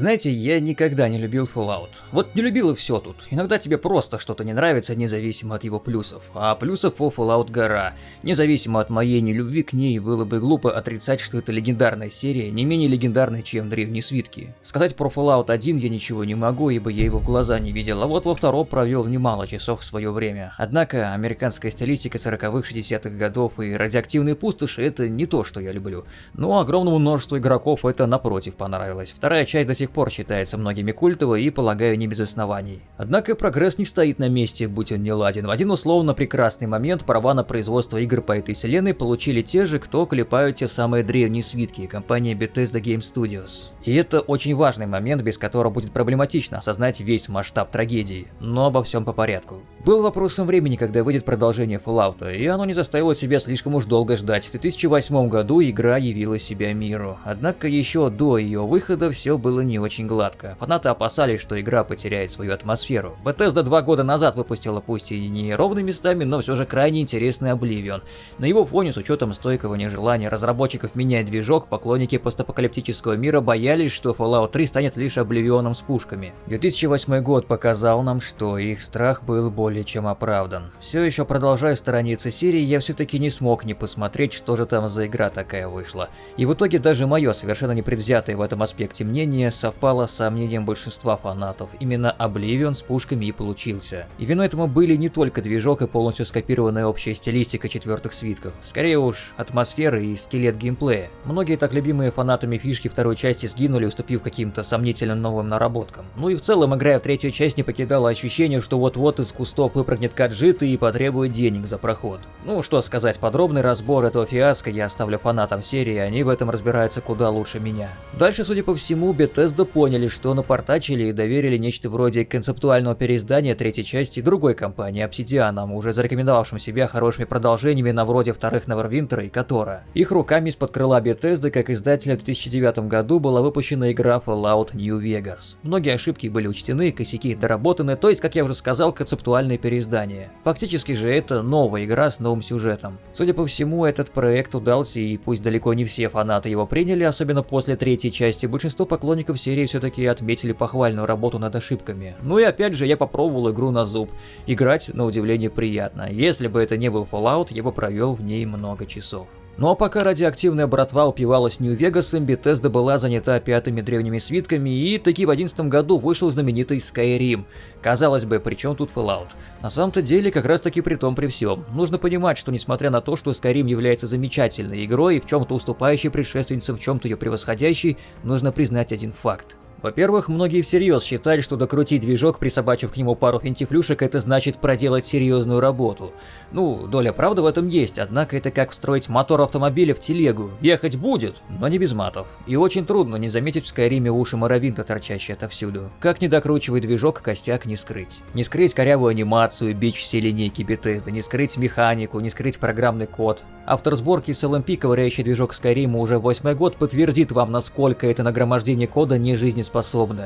Знаете, я никогда не любил Fallout. Вот не любил и все тут. Иногда тебе просто что-то не нравится, независимо от его плюсов. А плюсов у Fallout гора. Независимо от моей нелюбви к ней, было бы глупо отрицать, что это легендарная серия, не менее легендарная, чем Древние Свитки. Сказать про Fallout 1 я ничего не могу, ибо я его в глаза не видел, а вот во втором провел немало часов в свое время. Однако, американская стилистика 40-х, 60-х годов и радиоактивные пустоши – это не то, что я люблю. Но огромному множеству игроков это напротив понравилось. Вторая часть до сих пор считается многими культовой и, полагаю, не без оснований. Однако прогресс не стоит на месте, будь он не ладен. В один условно прекрасный момент права на производство игр по этой вселенной получили те же, кто клепают те самые древние свитки, компания Bethesda Game Studios. И это очень важный момент, без которого будет проблематично осознать весь масштаб трагедии. Но обо всем по порядку. Был вопросом времени, когда выйдет продолжение Fallout, и оно не заставило себя слишком уж долго ждать. В 2008 году игра явила себя миру. Однако еще до ее выхода все было не очень гладко. Фанаты опасались, что игра потеряет свою атмосферу. Bethesda два года назад выпустила пусть и не ровными местами, но все же крайне интересный Oblivion. На его фоне, с учетом стойкого нежелания разработчиков менять движок, поклонники постапокалиптического мира боялись, что Fallout 3 станет лишь Oblivion с пушками. 2008 год показал нам, что их страх был более чем оправдан. Все еще продолжая сторониться серии, я все-таки не смог не посмотреть, что же там за игра такая вышла. И в итоге даже мое совершенно непредвзятое в этом аспекте мнение совпало с мнением большинства фанатов. Именно Oblivion с пушками и получился. И виной этому были не только движок и полностью скопированная общая стилистика четвертых свитков. Скорее уж, атмосфера и скелет геймплея. Многие так любимые фанатами фишки второй части сгинули, уступив каким-то сомнительным новым наработкам. Ну и в целом, играя в третью часть, не покидало ощущение, что вот-вот из кустов выпрыгнет каджит и потребует денег за проход. Ну что сказать, подробный разбор этого фиаско я оставлю фанатам серии, они в этом разбираются куда лучше меня. Дальше, судя по всему, Bethesda поняли, что напортачили и доверили нечто вроде концептуального переиздания третьей части другой компании Obsidian, уже зарекомендовавшим себя хорошими продолжениями на вроде вторых Neverwinter и Котора. Их руками из-под крыла Bethesda, как издателя в 2009 году, была выпущена игра Fallout New Vegas. Многие ошибки были учтены, косяки доработаны, то есть, как я уже сказал, концептуальное переиздание. Фактически же это новая игра с новым сюжетом. Судя по всему, этот проект удался, и пусть далеко не все фанаты его приняли, особенно после третьей части, большинство поклонников серии все-таки отметили похвальную работу над ошибками. Ну и опять же, я попробовал игру на зуб. Играть, на удивление, приятно. Если бы это не был Fallout, я бы провел в ней много часов. Ну а пока радиоактивная братва упивалась Нью-Вегасом, Bethesda была занята пятыми древними свитками, и таки в одиннадцатом году вышел знаменитый Skyrim. Казалось бы, при чем тут Fallout? На самом-то деле, как раз таки при том при всем. Нужно понимать, что несмотря на то, что Skyrim является замечательной игрой и в чем-то уступающей предшественницам, в чем-то ее превосходящей, нужно признать один факт. Во-первых, многие всерьез считали, что докрутить движок, присобачив к нему пару финтифлюшек, это значит проделать серьезную работу. Ну, доля правды в этом есть, однако это как встроить мотор автомобиля в телегу. Ехать будет, но не без матов. И очень трудно не заметить в Скайриме уши Моровинта, торчащие отовсюду. Как не докручивать движок, костяк не скрыть. Не скрыть корявую анимацию, бич все линейки Bethesda, не скрыть механику, не скрыть программный код. Автор сборки с LMP, ковыряющий движок Skyrim уже восьмой год, подтвердит вам, насколько это нагромождение кода не жизнеспособно.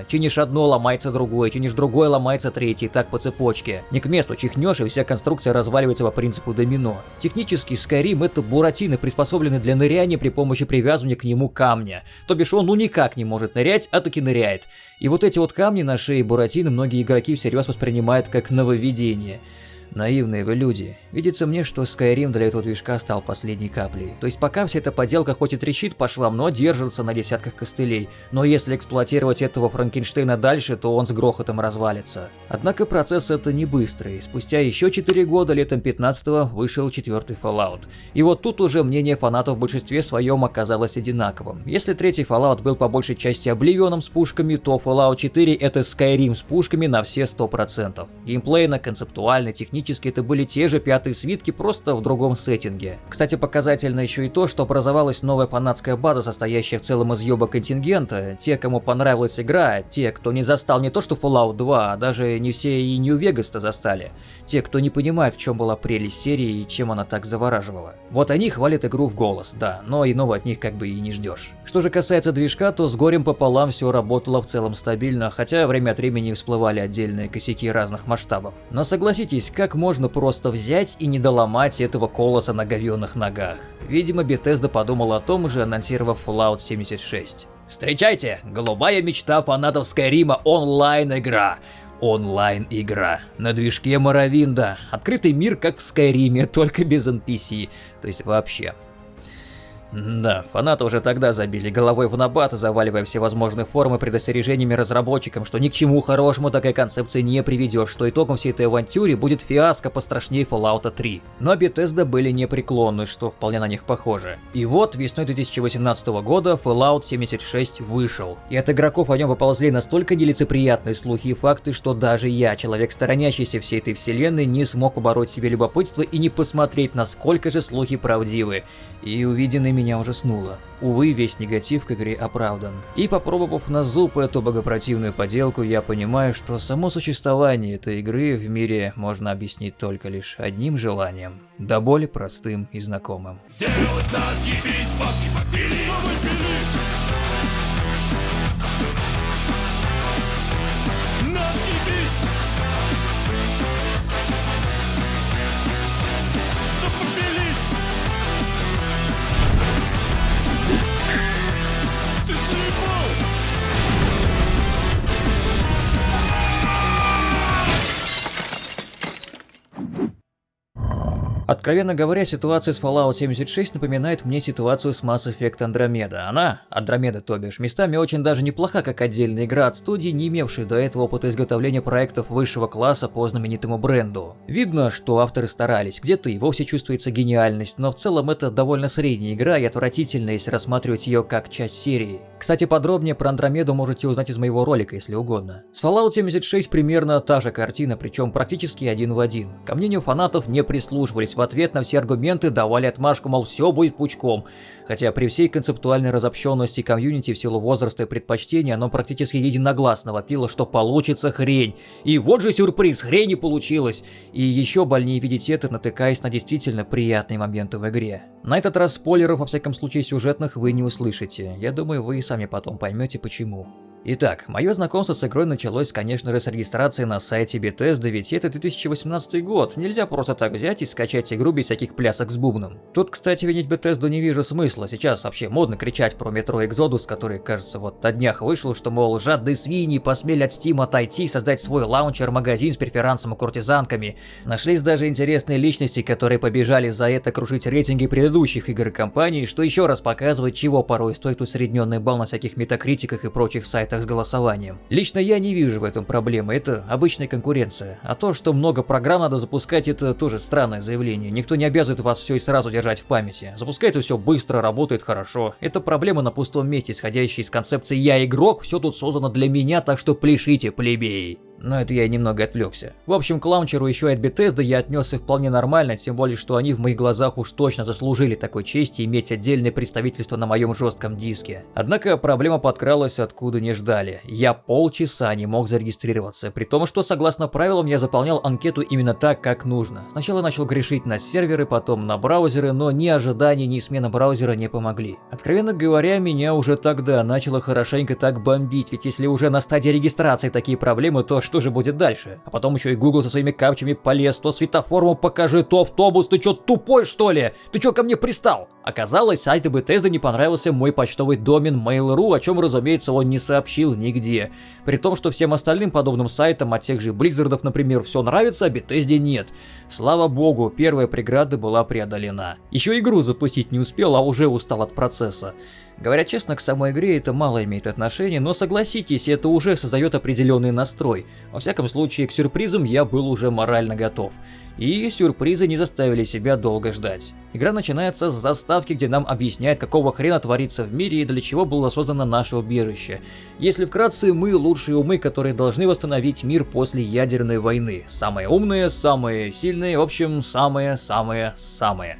Чинишь одно, ломается другое, чинишь другое, ломается третье, так по цепочке. Не к месту чихнешь, и вся конструкция разваливается по принципу домино. Технически Skyrim это буратины, приспособлены для ныряния при помощи привязывания к нему камня. То бишь он ну никак не может нырять, а таки ныряет. И вот эти вот камни на шее буратины многие игроки всерьез воспринимают как нововведение. Наивные вы люди. Видится мне, что Skyrim для этого движка стал последней каплей. То есть пока вся эта поделка хоть и трещит по швам, но держится на десятках костылей. Но если эксплуатировать этого Франкенштейна дальше, то он с грохотом развалится. Однако процесс это не быстрый. Спустя еще 4 года, летом 15-го, вышел четвертый Fallout. И вот тут уже мнение фанатов в большинстве своем оказалось одинаковым. Если третий Fallout был по большей части обливионом с пушками, то Fallout 4 это Skyrim с пушками на все 100%. Геймплейно, концептуально, технически это были те же пятые свитки, просто в другом сеттинге. Кстати, показательно еще и то, что образовалась новая фанатская база, состоящая в целом из ёба контингента. Те, кому понравилась игра, те, кто не застал не то что Fallout 2, а даже не все и New Vegas-то застали. Те, кто не понимает, в чем была прелесть серии и чем она так завораживала. Вот они хвалят игру в голос, да, но иного от них как бы и не ждешь. Что же касается движка, то с горем пополам все работало в целом стабильно, хотя время от времени всплывали отдельные косяки разных масштабов. Но согласитесь, как можно просто взять и не доломать этого колоса на говёных ногах? Видимо, Bethesda подумала о том же, анонсировав Fallout 76. Встречайте, голубая мечта фанатов Скайрима онлайн-игра. Онлайн-игра. На движке Моровинда. Открытый мир, как в Скайриме, только без NPC. То есть вообще. Да, фанаты уже тогда забили головой в набат, заваливая всевозможные формы предостережениями разработчикам, что ни к чему хорошему такая концепция не приведет, что итогом всей этой авантюры будет фиаско пострашнее Fallout 3. Но Bethesda были непреклонны, что вполне на них похоже. И вот весной 2018 года Fallout 76 вышел. И от игроков о нем поползли настолько нелицеприятные слухи и факты, что даже я, человек сторонящийся всей этой вселенной, не смог побороть себе любопытство и не посмотреть, насколько же слухи правдивы. И увиденный меня ужаснуло. Увы, весь негатив к игре оправдан. И попробовав на зуб эту богопротивную поделку, я понимаю, что само существование этой игры в мире можно объяснить только лишь одним желанием. Да более простым и знакомым. Сделать надъебись, бабки попили, Откровенно говоря, ситуация с Fallout 76 напоминает мне ситуацию с Mass Effect Andromeda. Она, Andromeda то бишь, местами очень даже неплоха как отдельная игра от студии, не имевшей до этого опыта изготовления проектов высшего класса по знаменитому бренду. Видно, что авторы старались, где-то и вовсе чувствуется гениальность, но в целом это довольно средняя игра и отвратительно, если рассматривать ее как часть серии. Кстати, подробнее про Андромеду можете узнать из моего ролика, если угодно. С Fallout 76 примерно та же картина, причем практически один в один. Ко мнению фанатов не прислушивались в ответ на все аргументы давали отмашку, мол, все будет пучком. Хотя при всей концептуальной разобщенности комьюнити в силу возраста и предпочтения, оно практически единогласно вопило, что получится хрень. И вот же сюрприз, хрень и получилось. И еще больнее видеть это, натыкаясь на действительно приятные моменты в игре. На этот раз спойлеров, во всяком случае сюжетных, вы не услышите. Я думаю, вы и сами потом поймете почему. Итак, мое знакомство с игрой началось, конечно же, с регистрации на сайте Bethesda, ведь это 2018 год, нельзя просто так взять и скачать игру без всяких плясок с бубном. Тут, кстати, винить Bethesda не вижу смысла, сейчас вообще модно кричать про Metro Exodus, который, кажется, вот на днях вышел, что, мол, жадные свиньи посмели от Steam отойти и создать свой лаунчер-магазин с преферансом и куртизанками. Нашлись даже интересные личности, которые побежали за это крушить рейтинги предыдущих игр компании, что еще раз показывает, чего порой стоит усредненный балл на всяких метакритиках и прочих сайтах сайтах с голосованием. Лично я не вижу в этом проблемы, это обычная конкуренция. А то, что много программ надо запускать, это тоже странное заявление. Никто не обязывает вас все и сразу держать в памяти. Запускается все быстро, работает хорошо. Это проблема на пустом месте, исходящая из концепции «я игрок», все тут создано для меня, так что пляшите, плебеи. Но это я немного отвлекся. В общем, к лаунчеру еще от Bethesda я отнесся вполне нормально, тем более, что они в моих глазах уж точно заслужили такой чести иметь отдельное представительство на моем жестком диске. Однако проблема подкралась откуда не ждали. Я полчаса не мог зарегистрироваться, при том, что согласно правилам я заполнял анкету именно так, как нужно. Сначала начал грешить на серверы, потом на браузеры, но ни ожидания, ни смена браузера не помогли. Откровенно говоря, меня уже тогда начало хорошенько так бомбить, ведь если уже на стадии регистрации такие проблемы, то что что же будет дальше. А потом еще и Google со своими капчами полез, то светоформу покажи, то автобус, ты что, тупой что ли? Ты что ко мне пристал? Оказалось, сайту Bethesda не понравился мой почтовый домен Mail.ru, о чем, разумеется, он не сообщил нигде. При том, что всем остальным подобным сайтам, от тех же Blizzardов, например, все нравится, а Bethesda нет. Слава богу, первая преграда была преодолена. Еще игру запустить не успел, а уже устал от процесса. Говоря честно, к самой игре это мало имеет отношения, но согласитесь, это уже создает определенный настрой. Во всяком случае, к сюрпризам я был уже морально готов. И сюрпризы не заставили себя долго ждать. Игра начинается с заставки, где нам объясняют, какого хрена творится в мире и для чего было создано наше убежище. Если вкратце, мы лучшие умы, которые должны восстановить мир после ядерной войны. Самые умные, самые сильные, в общем, самые-самые-самые.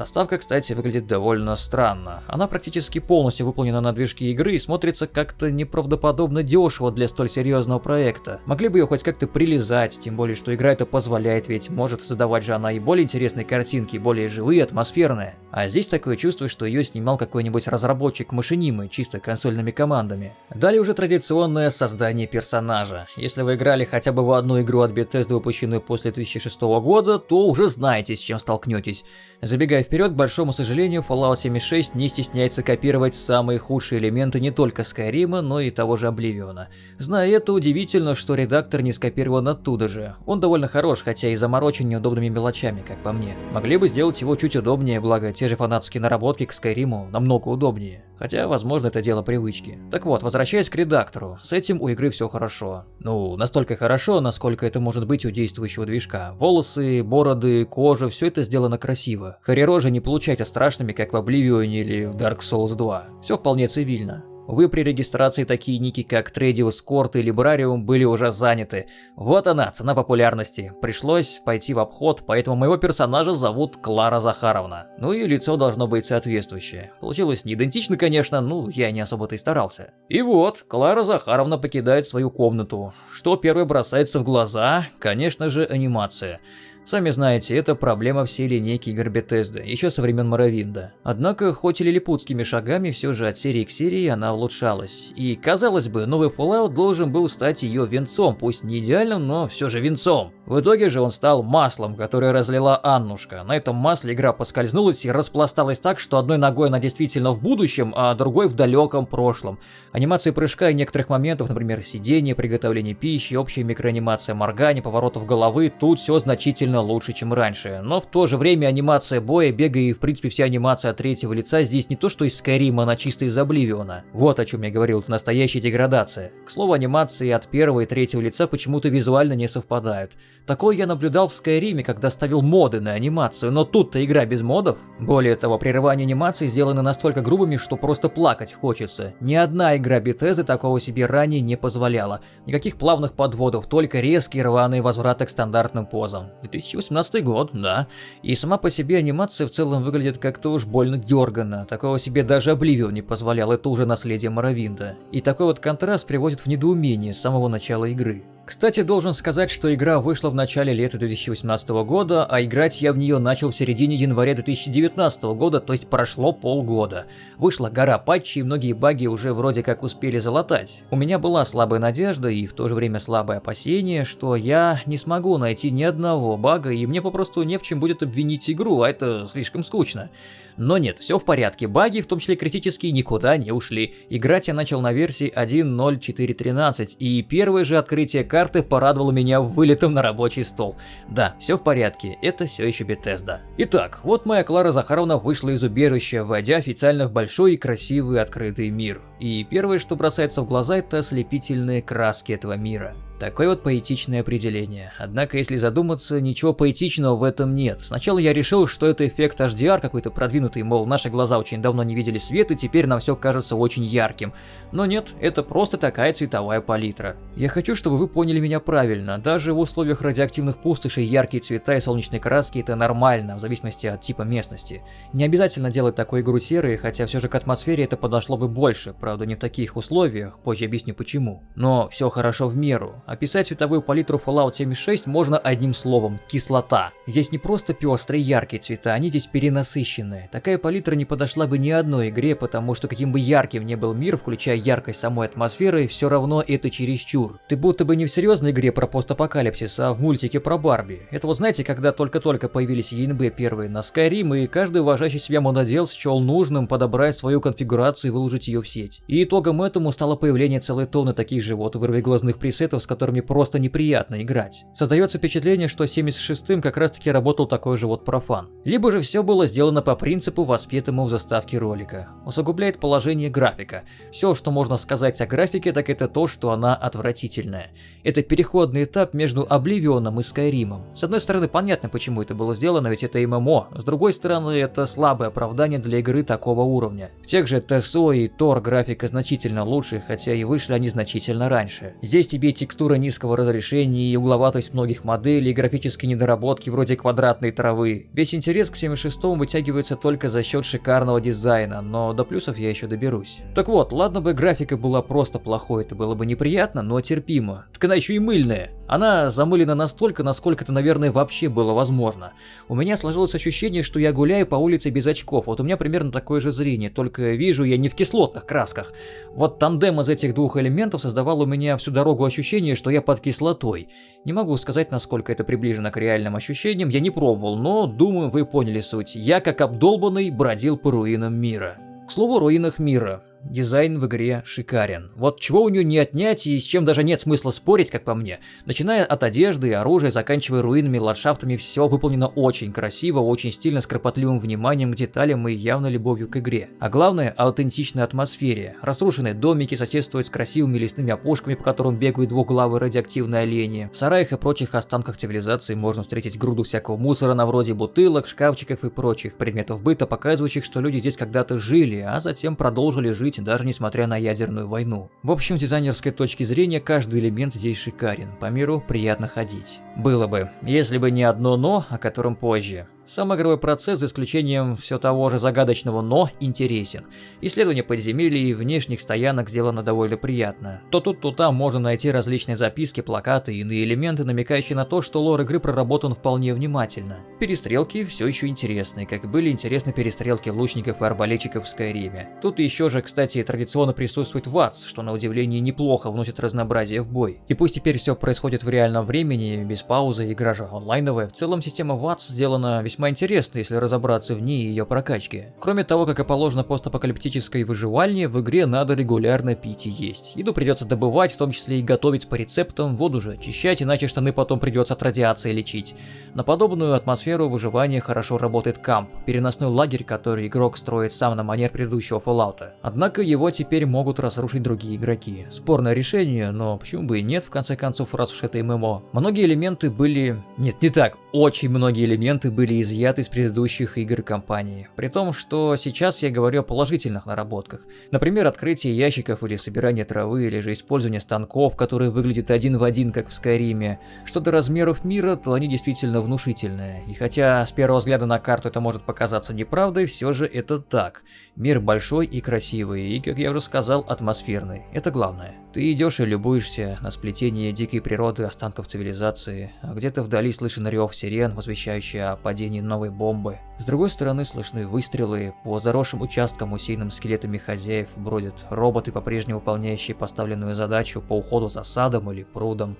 Доставка, кстати, выглядит довольно странно. Она практически полностью выполнена на движке игры и смотрится как-то неправдоподобно дешево для столь серьезного проекта. Могли бы ее хоть как-то прилезать, тем более, что игра это позволяет, ведь может создавать же она и более интересные картинки, более живые, атмосферные. А здесь такое чувство, что ее снимал какой-нибудь разработчик машинимый, чисто консольными командами. Далее уже традиционное создание персонажа. Если вы играли хотя бы в одну игру от Bethesda, выпущенную после 2006 года, то уже знаете, с чем столкнетесь. Забегая вперед, к большому сожалению, Fallout 76 не стесняется копировать самые худшие элементы не только Skyrim, но и того же Обливиона. Зная это, удивительно, что редактор не скопирован оттуда же. Он довольно хорош, хотя и заморочен неудобными мелочами, как по мне. Могли бы сделать его чуть удобнее, благо те же фанатские наработки к Skyrim намного удобнее. Хотя, возможно, это дело привычки. Так вот, возвращаясь к редактору, с этим у игры все хорошо. Ну, настолько хорошо, насколько это может быть у действующего движка. Волосы, бороды, кожа, все это сделано красиво. Харирожи не получайте страшными, как в Обливионе или в Dark Souls 2. Все вполне цивильно. Вы при регистрации такие ники, как Трейдиус Корт и Либрариум, были уже заняты. Вот она, цена популярности. Пришлось пойти в обход, поэтому моего персонажа зовут Клара Захаровна. Ну и лицо должно быть соответствующее. Получилось не идентично, конечно, ну я не особо-то и старался. И вот, Клара Захаровна покидает свою комнату. Что первое бросается в глаза? Конечно же, анимация. Сами знаете, это проблема всей линейки игр Bethesda, еще со времен Моровинда. Однако, хоть и лилипутскими шагами, все же от серии к серии она улучшалась. И, казалось бы, новый Fallout должен был стать ее венцом, пусть не идеальным, но все же венцом. В итоге же он стал маслом, которое разлила Аннушка. На этом масле игра поскользнулась и распласталась так, что одной ногой она действительно в будущем, а другой в далеком прошлом. Анимации прыжка и некоторых моментов, например, сидение, приготовление пищи, общая микроанимация моргания, поворотов головы, тут все значительно лучше, чем раньше, но в то же время анимация боя, бега и в принципе вся анимация от третьего лица здесь не то что из Скайрима, она чисто из Обливиона. Вот о чем я говорил, это настоящая деградация. К слову, анимации от первого и третьего лица почему-то визуально не совпадают. Такое я наблюдал в Скайриме, когда ставил моды на анимацию, но тут-то игра без модов. Более того, прерывания анимации сделаны настолько грубыми, что просто плакать хочется. Ни одна игра Bethesda такого себе ранее не позволяла. Никаких плавных подводов, только резкие рваные возвраты к стандартным позам. 2018 год, да. И сама по себе анимация в целом выглядит как-то уж больно дерганно. Такого себе даже Обливион не позволял, это уже наследие Моровинда. И такой вот контраст приводит в недоумение с самого начала игры. Кстати, должен сказать, что игра вышла в начале лета 2018 года, а играть я в нее начал в середине января 2019 года, то есть прошло полгода. Вышла гора патчей, и многие баги уже вроде как успели залатать. У меня была слабая надежда и в то же время слабое опасение, что я не смогу найти ни одного бага, и мне попросту не в чем будет обвинить игру, а это слишком скучно. Но нет, все в порядке, баги, в том числе критические, никуда не ушли. Играть я начал на версии 1.0413, и первое же открытие карты порадовало меня вылетом на рабочий стол. Да, все в порядке, это все еще Bethesda. Итак, вот моя Клара Захаровна вышла из убежища, войдя официально в большой и красивый открытый мир. И первое, что бросается в глаза, это ослепительные краски этого мира. Такое вот поэтичное определение. Однако, если задуматься, ничего поэтичного в этом нет. Сначала я решил, что это эффект HDR какой-то продвинутый, мол, наши глаза очень давно не видели свет и теперь нам все кажется очень ярким. Но нет, это просто такая цветовая палитра. Я хочу, чтобы вы поняли меня правильно. Даже в условиях радиоактивных пустошей яркие цвета и солнечные краски это нормально, в зависимости от типа местности. Не обязательно делать такую игру серой, хотя все же к атмосфере это подошло бы больше, правда не в таких условиях, позже объясню почему. Но все хорошо в меру. Описать цветовую палитру Fallout 76 можно одним словом – кислота. Здесь не просто пестрые яркие цвета, они здесь перенасыщенные. Такая палитра не подошла бы ни одной игре, потому что каким бы ярким ни был мир, включая яркость самой атмосферы, все равно это чересчур. Ты будто бы не в серьезной игре про постапокалипсис, а в мультике про Барби. Это вот знаете, когда только-только появились ЕНБ первые на Skyrim, и каждый уважающий себя монодел счел нужным подобрать свою конфигурацию и выложить ее в сеть. И итогом этому стало появление целой тонны таких же вот вырвиглазных пресетов, с которыми просто неприятно играть. Создается впечатление, что 76-м как раз таки работал такой же вот профан. Либо же все было сделано по принципу, воспетому в заставке ролика. Усугубляет положение графика. Все, что можно сказать о графике, так это то, что она отвратительная. Это переходный этап между Обливионом и Скайримом. С одной стороны, понятно, почему это было сделано, ведь это ММО. С другой стороны, это слабое оправдание для игры такого уровня. В тех же ТСО и Тор графика значительно лучше, хотя и вышли они значительно раньше. Здесь тебе текстура текстура низкого разрешения и угловатость многих моделей, графические недоработки вроде квадратной травы. Весь интерес к 76 вытягивается только за счет шикарного дизайна, но до плюсов я еще доберусь. Так вот, ладно бы графика была просто плохой, это было бы неприятно, но терпимо. Так она еще и мыльная. Она замылена настолько, насколько это, наверное, вообще было возможно. У меня сложилось ощущение, что я гуляю по улице без очков. Вот у меня примерно такое же зрение, только вижу я не в кислотных красках. Вот тандем из этих двух элементов создавал у меня всю дорогу ощущение, что я под кислотой. Не могу сказать, насколько это приближено к реальным ощущениям, я не пробовал, но думаю, вы поняли суть. Я, как обдолбанный, бродил по руинам мира. К слову, руинах мира. Дизайн в игре шикарен. Вот чего у нее не отнять и с чем даже нет смысла спорить, как по мне. Начиная от одежды и оружия, заканчивая руинами, ландшафтами, все выполнено очень красиво, очень стильно, с кропотливым вниманием к деталям и явной любовью к игре. А главное, аутентичной атмосфере. Разрушенные домики соседствуют с красивыми лесными опушками, по которым бегают двухглавые радиоактивные олени. В сараях и прочих останках цивилизации можно встретить груду всякого мусора на вроде бутылок, шкафчиков и прочих предметов быта, показывающих, что люди здесь когда-то жили, а затем продолжили жить жить, даже несмотря на ядерную войну. В общем, с дизайнерской точки зрения, каждый элемент здесь шикарен, по миру приятно ходить. Было бы, если бы не одно «но», о котором позже. Сам игровой процесс, за исключением все того же загадочного «но», интересен. Исследование подземелий и внешних стоянок сделано довольно приятно. То тут, то там можно найти различные записки, плакаты и иные элементы, намекающие на то, что лор игры проработан вполне внимательно. Перестрелки все еще интересны, как были интересны перестрелки лучников и арбалетчиков в Скайриме. Тут еще же, кстати, традиционно присутствует ВАЦ, что на удивление неплохо вносит разнообразие в бой. И пусть теперь все происходит в реальном времени, без паузы, игра же онлайновая, в целом система ВАЦ сделана весьма весьма интересно, если разобраться в ней и ее прокачке. Кроме того, как и положено постапокалиптической выживальне, в игре надо регулярно пить и есть. Еду придется добывать, в том числе и готовить по рецептам, воду же очищать, иначе штаны потом придется от радиации лечить. На подобную атмосферу выживания хорошо работает камп, переносной лагерь, который игрок строит сам на манер предыдущего Fallout. Однако его теперь могут разрушить другие игроки. Спорное решение, но почему бы и нет, в конце концов, раз уж это ММО. Многие элементы были... Нет, не так. Очень многие элементы были из изъят из предыдущих игр компании. При том, что сейчас я говорю о положительных наработках. Например, открытие ящиков или собирание травы, или же использование станков, которые выглядят один в один, как в Скайриме. Что до размеров мира, то они действительно внушительные. И хотя с первого взгляда на карту это может показаться неправдой, все же это так. Мир большой и красивый, и, как я уже сказал, атмосферный. Это главное. Ты идешь и любуешься на сплетение дикой природы останков цивилизации, а где-то вдали слышен рев сирен, возвещающий о падении новой бомбы. С другой стороны слышны выстрелы, по заросшим участкам, усеянным скелетами хозяев, бродят роботы, по-прежнему выполняющие поставленную задачу по уходу за садом или прудом.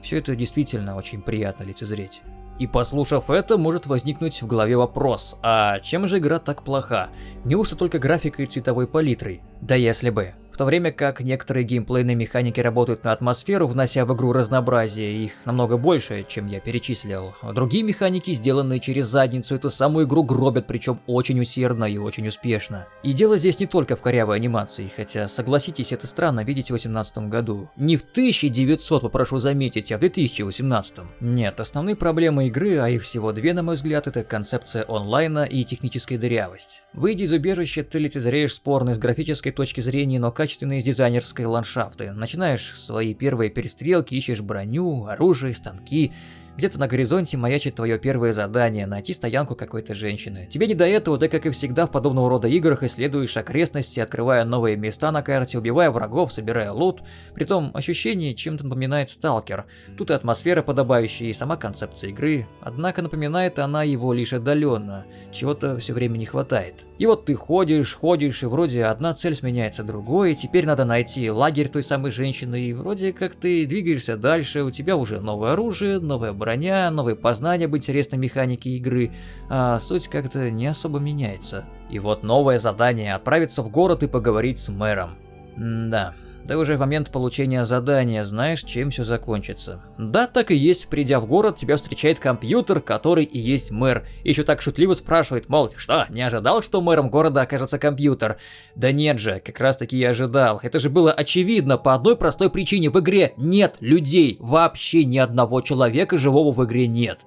Все это действительно очень приятно лицезреть. И послушав это, может возникнуть в голове вопрос, а чем же игра так плоха? Неужто только графикой и цветовой палитрой? Да если бы. В то время как некоторые геймплейные механики работают на атмосферу, внося в игру разнообразие, их намного больше, чем я перечислил. Другие механики, сделанные через задницу, эту самую игру гробят, причем очень усердно и очень успешно. И дело здесь не только в корявой анимации, хотя, согласитесь, это странно видеть в 2018 году. Не в 1900, попрошу заметить, а в 2018. Нет, основные проблемы игры, а их всего две, на мой взгляд, это концепция онлайна и техническая дырявость. Выйдя из убежища, ты лицезреешь спорный с графической точки зрения, но качественные дизайнерской ландшафты. Начинаешь свои первые перестрелки, ищешь броню, оружие, станки, где-то на горизонте маячит твое первое задание – найти стоянку какой-то женщины. Тебе не до этого, да как и всегда в подобного рода играх исследуешь окрестности, открывая новые места на карте, убивая врагов, собирая лут. Притом ощущение чем-то напоминает сталкер. Тут и атмосфера подобающая, и сама концепция игры. Однако напоминает она его лишь отдаленно. Чего-то все время не хватает. И вот ты ходишь, ходишь, и вроде одна цель сменяется другой, и теперь надо найти лагерь той самой женщины, и вроде как ты двигаешься дальше, у тебя уже новое оружие, новая броня, броня, новые познания об интересной механике игры, а суть как-то не особо меняется. И вот новое задание – отправиться в город и поговорить с мэром. М да, ты уже в момент получения задания знаешь, чем все закончится. Да, так и есть, придя в город, тебя встречает компьютер, который и есть мэр. И еще так шутливо спрашивает, мол, что, не ожидал, что мэром города окажется компьютер? Да нет же, как раз таки я ожидал. Это же было очевидно по одной простой причине. В игре нет людей, вообще ни одного человека живого в игре нет.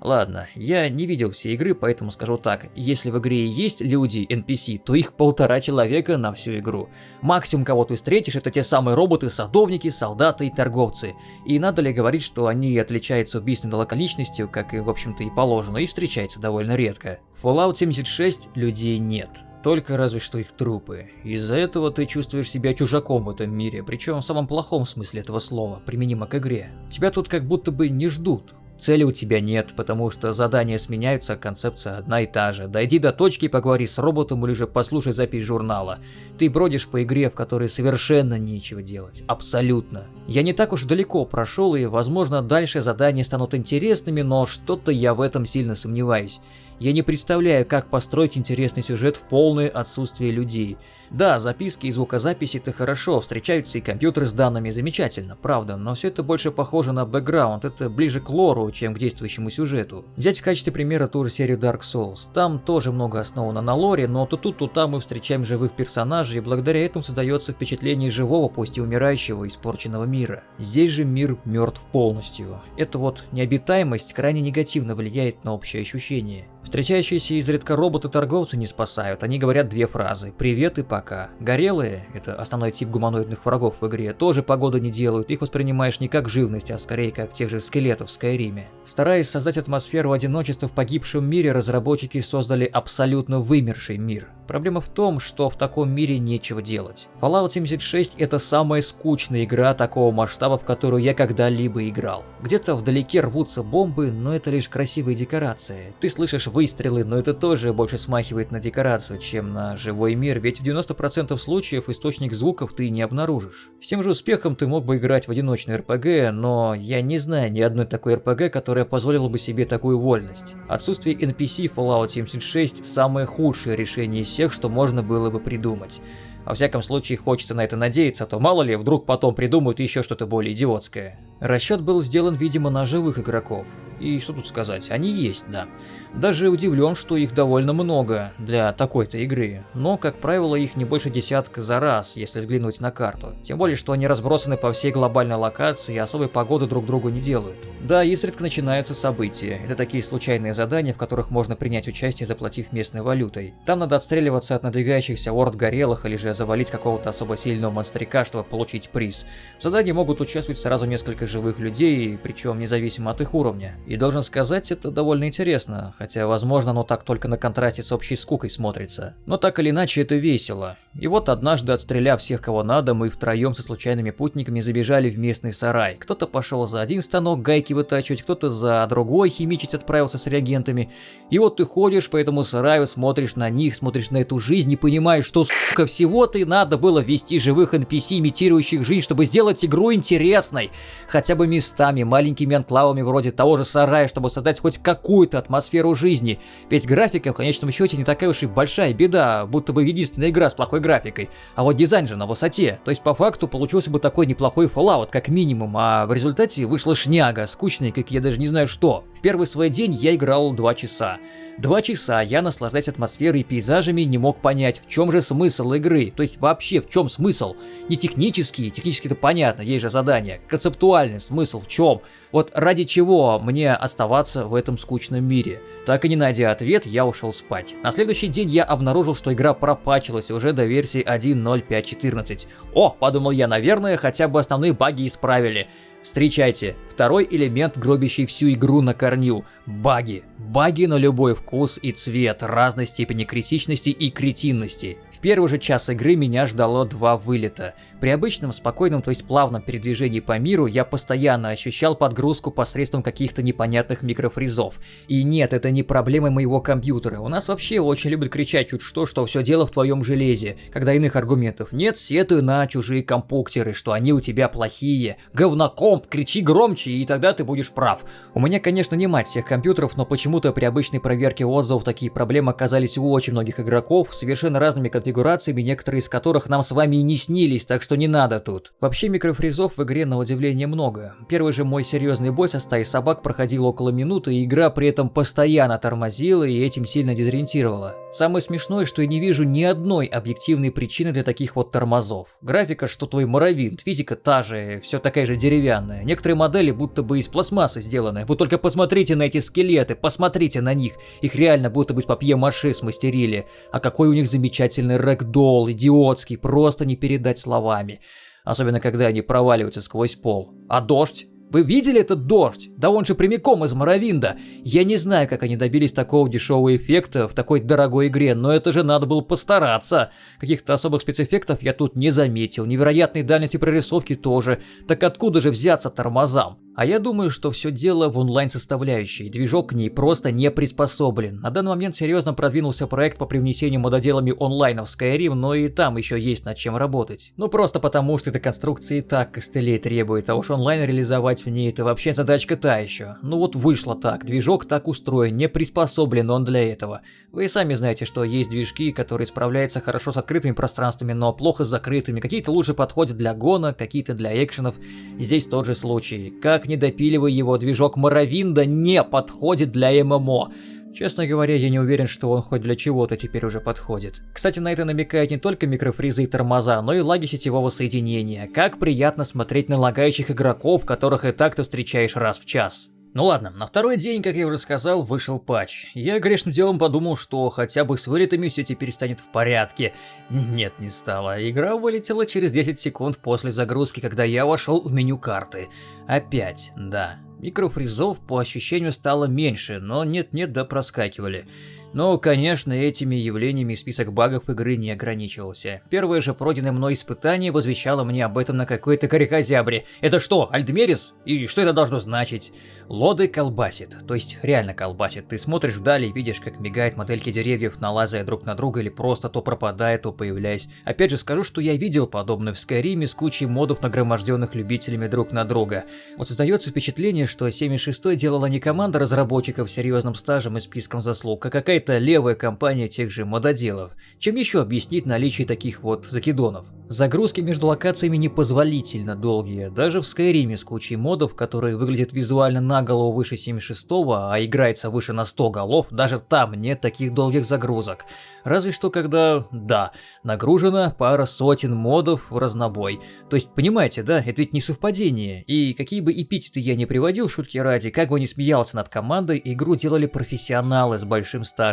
Ладно, я не видел все игры, поэтому скажу так. Если в игре есть люди, NPC, то их полтора человека на всю игру. Максимум, кого ты встретишь, это те самые роботы, садовники, солдаты и торговцы. И надо ли говорить, что они отличаются убийственной локаличностью, как и в общем-то и положено, и встречаются довольно редко. В Fallout 76 людей нет только разве что их трупы. Из-за этого ты чувствуешь себя чужаком в этом мире, причем в самом плохом смысле этого слова, применимо к игре. Тебя тут как будто бы не ждут. Цели у тебя нет, потому что задания сменяются, а концепция одна и та же. Дойди до точки, поговори с роботом или же послушай запись журнала. Ты бродишь по игре, в которой совершенно нечего делать. Абсолютно. Я не так уж далеко прошел, и, возможно, дальше задания станут интересными, но что-то я в этом сильно сомневаюсь. Я не представляю, как построить интересный сюжет в полное отсутствие людей. Да, записки и звукозаписи это хорошо, встречаются и компьютеры с данными замечательно, правда, но все это больше похоже на бэкграунд, это ближе к лору, чем к действующему сюжету. Взять в качестве примера ту же серию Dark Souls. Там тоже много основано на лоре, но то тут, то там мы встречаем живых персонажей, и благодаря этому создается впечатление живого, пусть и умирающего, испорченного мира. Здесь же мир мертв полностью. Эта вот необитаемость крайне негативно влияет на общее ощущение. Встречающиеся изредка роботы-торговцы не спасают, они говорят две фразы «привет» и «пока». Горелые, это основной тип гуманоидных врагов в игре, тоже погоду не делают, их воспринимаешь не как живность, а скорее как тех же скелетов в Скайриме. Стараясь создать атмосферу одиночества в погибшем мире, разработчики создали абсолютно вымерший мир. Проблема в том, что в таком мире нечего делать. Fallout 76 это самая скучная игра такого масштаба, в которую я когда-либо играл. Где-то вдалеке рвутся бомбы, но это лишь красивые декорации. Ты слышишь выстрелы, но это тоже больше смахивает на декорацию, чем на живой мир, ведь в 90% случаев источник звуков ты не обнаружишь. С тем же успехом ты мог бы играть в одиночный РПГ, но я не знаю ни одной такой РПГ, которая позволила бы себе такую вольность. Отсутствие NPC Fallout 76 самое худшее решение из всех, что можно было бы придумать. Во всяком случае, хочется на это надеяться, а то мало ли, вдруг потом придумают еще что-то более идиотское. Расчет был сделан, видимо, на живых игроков. И что тут сказать, они есть, да. Даже удивлен, что их довольно много для такой-то игры, но, как правило, их не больше десятка за раз, если взглянуть на карту. Тем более, что они разбросаны по всей глобальной локации и особой погоды друг другу не делают. Да, изредка начинаются события. Это такие случайные задания, в которых можно принять участие, заплатив местной валютой. Там надо отстреливаться от надвигающихся орд горелых или же завалить какого-то особо сильного монстрика, чтобы получить приз. В задании могут участвовать сразу несколько живых людей, причем независимо от их уровня. И должен сказать, это довольно интересно, хотя возможно оно так только на контрасте с общей скукой смотрится. Но так или иначе это весело. И вот однажды, отстреляв всех кого надо, мы втроем со случайными путниками забежали в местный сарай. Кто-то пошел за один станок гайки вытачивать, кто-то за другой химичить отправился с реагентами. И вот ты ходишь по этому сараю, смотришь на них, смотришь на эту жизнь и понимаешь, что, сука, всего-то и надо было ввести живых NPC, имитирующих жизнь, чтобы сделать игру интересной. Хотя бы местами, маленькими анклавами вроде того же сарая, чтобы создать хоть какую-то атмосферу жизни. Ведь графика в конечном счете не такая уж и большая беда, будто бы единственная игра с плохой графикой. А вот дизайн же на высоте. То есть по факту получился бы такой неплохой Fallout как минимум, а в результате вышла шняга, скучная, как я даже не знаю что. Первый свой день я играл 2 часа. Два часа я, наслаждаясь атмосферой и пейзажами, не мог понять, в чем же смысл игры. То есть вообще в чем смысл? Не технический, технически это понятно, есть же задание. Концептуальный смысл в чем? Вот ради чего мне оставаться в этом скучном мире? Так и не найдя ответ, я ушел спать. На следующий день я обнаружил, что игра пропачилась уже до версии 1.05.14. О, подумал я, наверное, хотя бы основные баги исправили. Встречайте, второй элемент, гробящий всю игру на корню – баги. Баги на любой вкус и цвет, разной степени критичности и кретинности. Первый же час игры меня ждало два вылета. При обычном спокойном, то есть плавном передвижении по миру я постоянно ощущал подгрузку посредством каких-то непонятных микрофризов. И нет, это не проблема моего компьютера. У нас вообще очень любят кричать чуть что, что все дело в твоем железе. Когда иных аргументов нет, сетуй на чужие компуктеры, что они у тебя плохие. Говнокомп, кричи громче, и тогда ты будешь прав. У меня, конечно, не мать всех компьютеров, но почему-то при обычной проверке отзывов такие проблемы оказались у очень многих игроков, совершенно разными конфигурациями, некоторые из которых нам с вами и не снились, так что не надо тут. Вообще микрофризов в игре на удивление много. Первый же мой серьезный бой со стаей собак проходил около минуты, и игра при этом постоянно тормозила и этим сильно дезориентировала. Самое смешное, что я не вижу ни одной объективной причины для таких вот тормозов. Графика, что твой Моровинт, физика та же, все такая же деревянная. Некоторые модели будто бы из пластмассы сделаны. Вы только посмотрите на эти скелеты, посмотрите на них. Их реально будто бы с папье-маше смастерили. А какой у них замечательный рэгдолл, идиотский, просто не передать словами. Особенно, когда они проваливаются сквозь пол. А дождь? Вы видели этот дождь? Да он же прямиком из Моровинда. Я не знаю, как они добились такого дешевого эффекта в такой дорогой игре, но это же надо было постараться. Каких-то особых спецэффектов я тут не заметил, невероятной дальности прорисовки тоже. Так откуда же взяться тормозам? А я думаю, что все дело в онлайн-составляющей. Движок к ней просто не приспособлен. На данный момент серьезно продвинулся проект по привнесению мододелами онлайна в Skyrim, но и там еще есть над чем работать. Ну просто потому, что эта конструкция и так костылей требует, а уж онлайн реализовать в ней это вообще задачка та еще. Ну вот вышло так, движок так устроен, не приспособлен он для этого. Вы и сами знаете, что есть движки, которые справляются хорошо с открытыми пространствами, но плохо с закрытыми. Какие-то лучше подходят для гона, какие-то для экшенов. Здесь тот же случай. Как не допиливай его, движок Моровинда не подходит для ММО. Честно говоря, я не уверен, что он хоть для чего-то теперь уже подходит. Кстати, на это намекает не только микрофризы и тормоза, но и лаги сетевого соединения. Как приятно смотреть на лагающих игроков, которых и так ты встречаешь раз в час. Ну ладно, на второй день, как я уже сказал, вышел патч. Я грешным делом подумал, что хотя бы с вылетами все теперь станет в порядке. Нет, не стало. Игра вылетела через 10 секунд после загрузки, когда я вошел в меню карты. Опять, да. Микрофризов по ощущению стало меньше, но нет-нет да проскакивали. Но, конечно, этими явлениями список багов игры не ограничивался. Первое же пройденное мной испытание возвещало мне об этом на какой-то карикозябре. Это что, Альдмерис? И что это должно значить? Лоды колбасит, то есть реально колбасит. Ты смотришь вдали и видишь, как мигают модельки деревьев, налазая друг на друга или просто то пропадая, то появляясь. Опять же скажу, что я видел подобное в Скайриме с кучей модов, нагроможденных любителями друг на друга. Вот создается впечатление, что 76 делала не команда разработчиков с серьезным стажем и списком заслуг, а какая-то левая компания тех же мододелов. Чем еще объяснить наличие таких вот закидонов? Загрузки между локациями непозволительно долгие, даже в Skyrim с кучей модов, которые выглядят визуально на голову выше 76, а играется выше на 100 голов, даже там нет таких долгих загрузок. Разве что когда, да, нагружена пара сотен модов в разнобой. То есть, понимаете, да, это ведь не совпадение. И какие бы эпитеты я не приводил, шутки ради, как бы не смеялся над командой, игру делали профессионалы с большим стажем.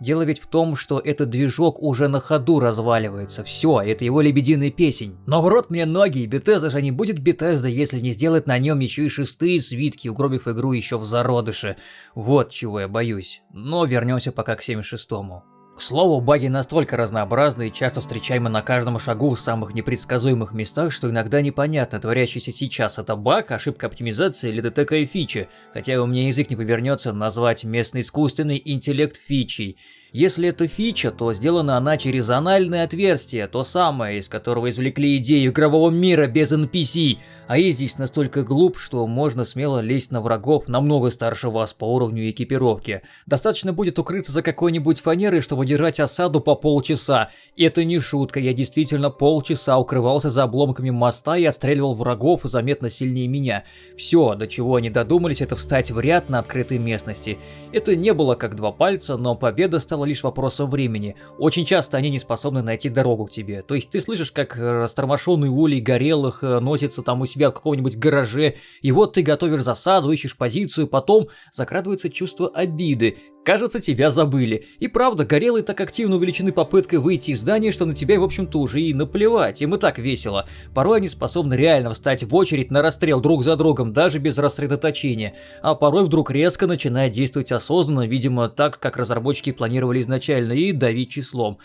Дело ведь в том, что этот движок уже на ходу разваливается. Все, это его лебединая песень. Но в рот мне ноги, Бетеза же не будет Бетезда, если не сделает на нем еще и шестые свитки, угробив игру еще в зародыше. Вот чего я боюсь. Но вернемся пока к 76-му. К слову, баги настолько разнообразны и часто встречаемы на каждом шагу в самых непредсказуемых местах, что иногда непонятно, творящийся сейчас это баг, ошибка оптимизации или такая фича, хотя у меня язык не повернется назвать местный искусственный интеллект фичей. Если это фича, то сделана она через анальное отверстие, то самое, из которого извлекли идею игрового мира без NPC, а я здесь настолько глуп, что можно смело лезть на врагов намного старше вас по уровню экипировки. Достаточно будет укрыться за какой-нибудь фанерой, чтобы держать осаду по полчаса. Это не шутка, я действительно полчаса укрывался за обломками моста и отстреливал врагов заметно сильнее меня. Все, до чего они додумались, это встать в ряд на открытой местности. Это не было как два пальца, но победа стала лишь вопросом времени. Очень часто они не способны найти дорогу к тебе. То есть ты слышишь, как растормошенный улей горелых э, носится там у себя в каком-нибудь гараже, и вот ты готовишь засаду, ищешь позицию, потом закрадывается чувство обиды. Кажется, тебя забыли. И правда, горелые так активно увеличены попыткой выйти из здания, что на тебя, в общем-то, уже и наплевать. Им и так весело. Порой они способны реально встать в очередь на расстрел друг за другом, даже без рассредоточения. А порой вдруг резко начинает действовать осознанно, видимо, так, как разработчики планировали изначально, и давить числом.